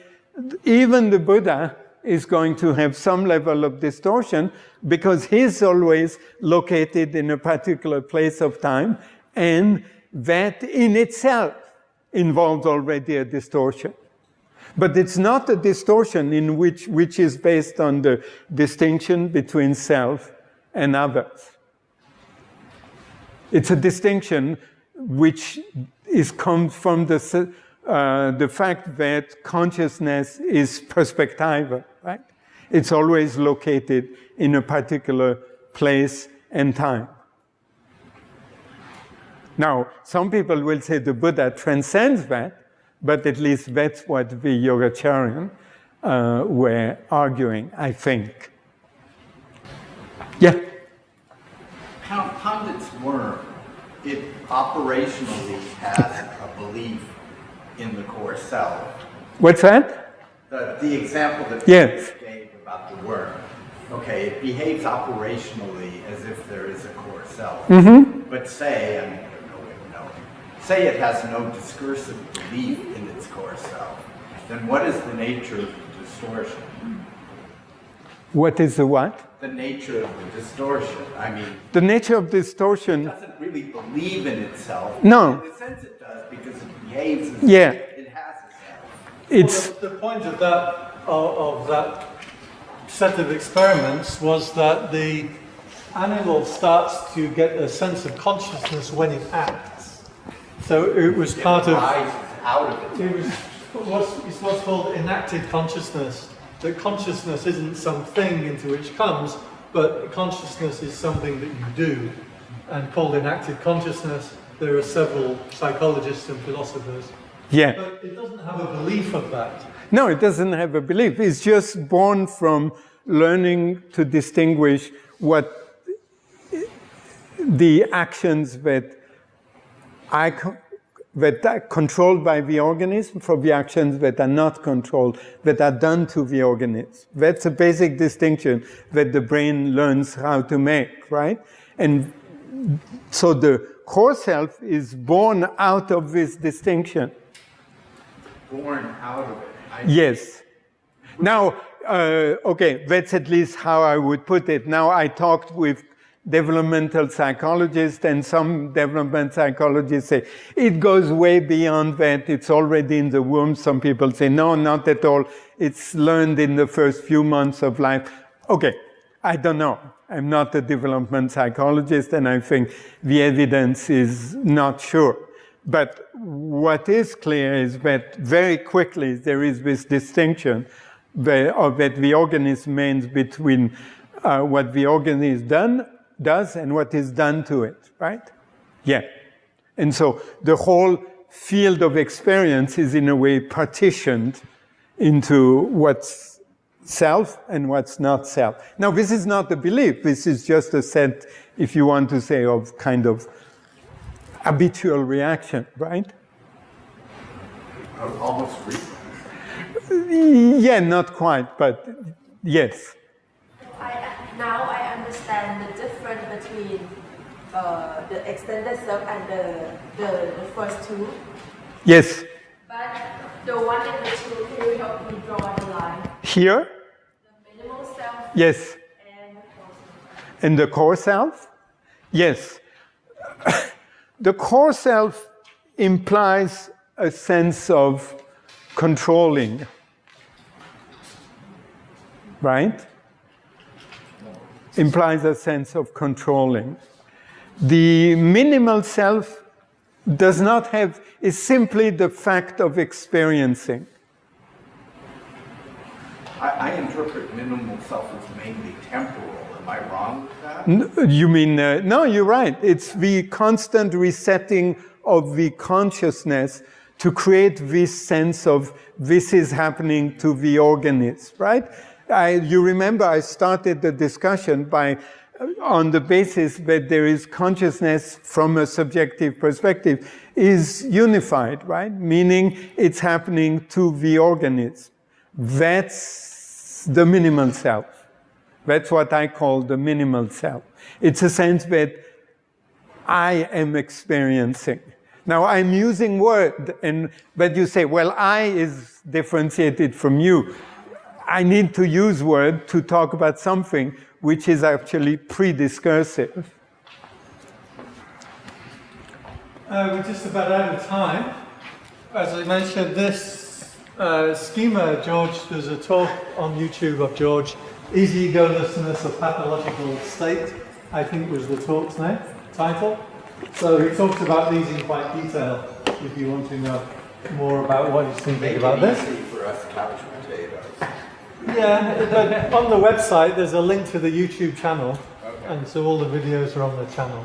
even the Buddha is going to have some level of distortion because he's always located in a particular place of time, and that in itself involves already a distortion. But it's not a distortion in which, which is based on the distinction between self and others. It's a distinction which is comes from the, uh, the fact that consciousness is perspectiva, right? It's always located in a particular place and time. Now, some people will say the Buddha transcends that, but at least that's what the Yogacaryan uh, were arguing, I think. Yeah. Count Condit's worm, it operationally has a belief in the core self. What's that? The, the example that Yes. Peter gave about the worm, okay, it behaves operationally as if there is a core self. But say, I mean, I don't know way of knowing, say it has no discursive belief in its core self, then what is the nature of the distortion? What is the what? The nature of the distortion. I mean, The nature of it distortion, doesn't really believe in itself. No. In a sense it does because it behaves as Yeah. it has itself. it's, Well, the, the point of that of, of that set of experiments was that the animal starts to get a sense of consciousness when it acts. So it was part of out of it. it was what's, it's what's called enacted consciousness. That consciousness isn't something into which comes, but consciousness is something that you do. And called enacted consciousness, there are several psychologists and philosophers. yeah. But it doesn't have a belief of that. No, it doesn't have a belief. It's just born from learning to distinguish what the actions that I that are controlled by the organism from the actions that are not controlled, that are done to the organism. That's a basic distinction that the brain learns how to make, right? And so the core self is born out of this distinction. Born out of it. I- Yes. Now, uh, okay, that's at least how I would put it. Now, I talked with developmental psychologists, and some development psychologists say it goes way beyond that. It's already in the womb. Some people say, no, not at all. It's learned in the first few months of life. Okay, I don't know. I'm not a development psychologist, and I think the evidence is not sure. But what is clear is that very quickly there is this distinction that, that the organism means between uh, what the organism done, does and what is done to it, right? Yeah. And so the whole field of experience is in a way partitioned into what's self and what's not self. Now, this is not a belief. This is just a set, if you want to say, of kind of habitual reaction, right? Almost free. Yeah, not quite, but yes. Now I understand the difference between uh, the extended self and the, the, the first two. Yes. But the one in the two, can you help me draw the line? Here? The minimal self Yes. and the core self. And the core self? Yes. *coughs* the core self implies a sense of controlling, right? Implies a sense of controlling. The minimal self does not have, is simply the fact of experiencing. I, I interpret minimal self as mainly temporal. Am I wrong with that? You mean, uh, no, you're right. It's the constant resetting of the consciousness to create this sense of this is happening to the organism, right? I, you remember I started the discussion by, uh, on the basis that there is consciousness from a subjective perspective is unified, right? Meaning it's happening to the organism. That's the minimal self. That's what I call the minimal self. It's a sense that I am experiencing. Now I'm using word, and but you say, well, I is differentiated from you. I need to use word to talk about something which is actually pre-discursive. Uh, we're just about out of time. As I mentioned, this uh, schema, George, there's a talk on YouTube of George, Easy Egolessness of Pathological State, I think was the talk's name, title. So he talks about these in quite detail if you want to know more about what he's thinking Make about it this. Yeah, on the website there's a link to the YouTube channel, okay. and so all the videos are on the channel.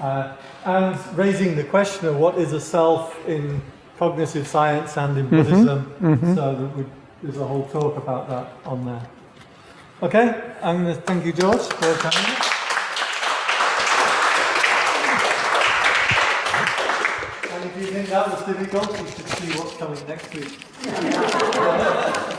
Uh, and raising the question of what is a self in cognitive science and in mm -hmm. Buddhism, mm -hmm. so that we, there's a whole talk about that on there. Okay, and thank you, George, for coming. and if you think that was difficult, you should see what's coming next week. *laughs*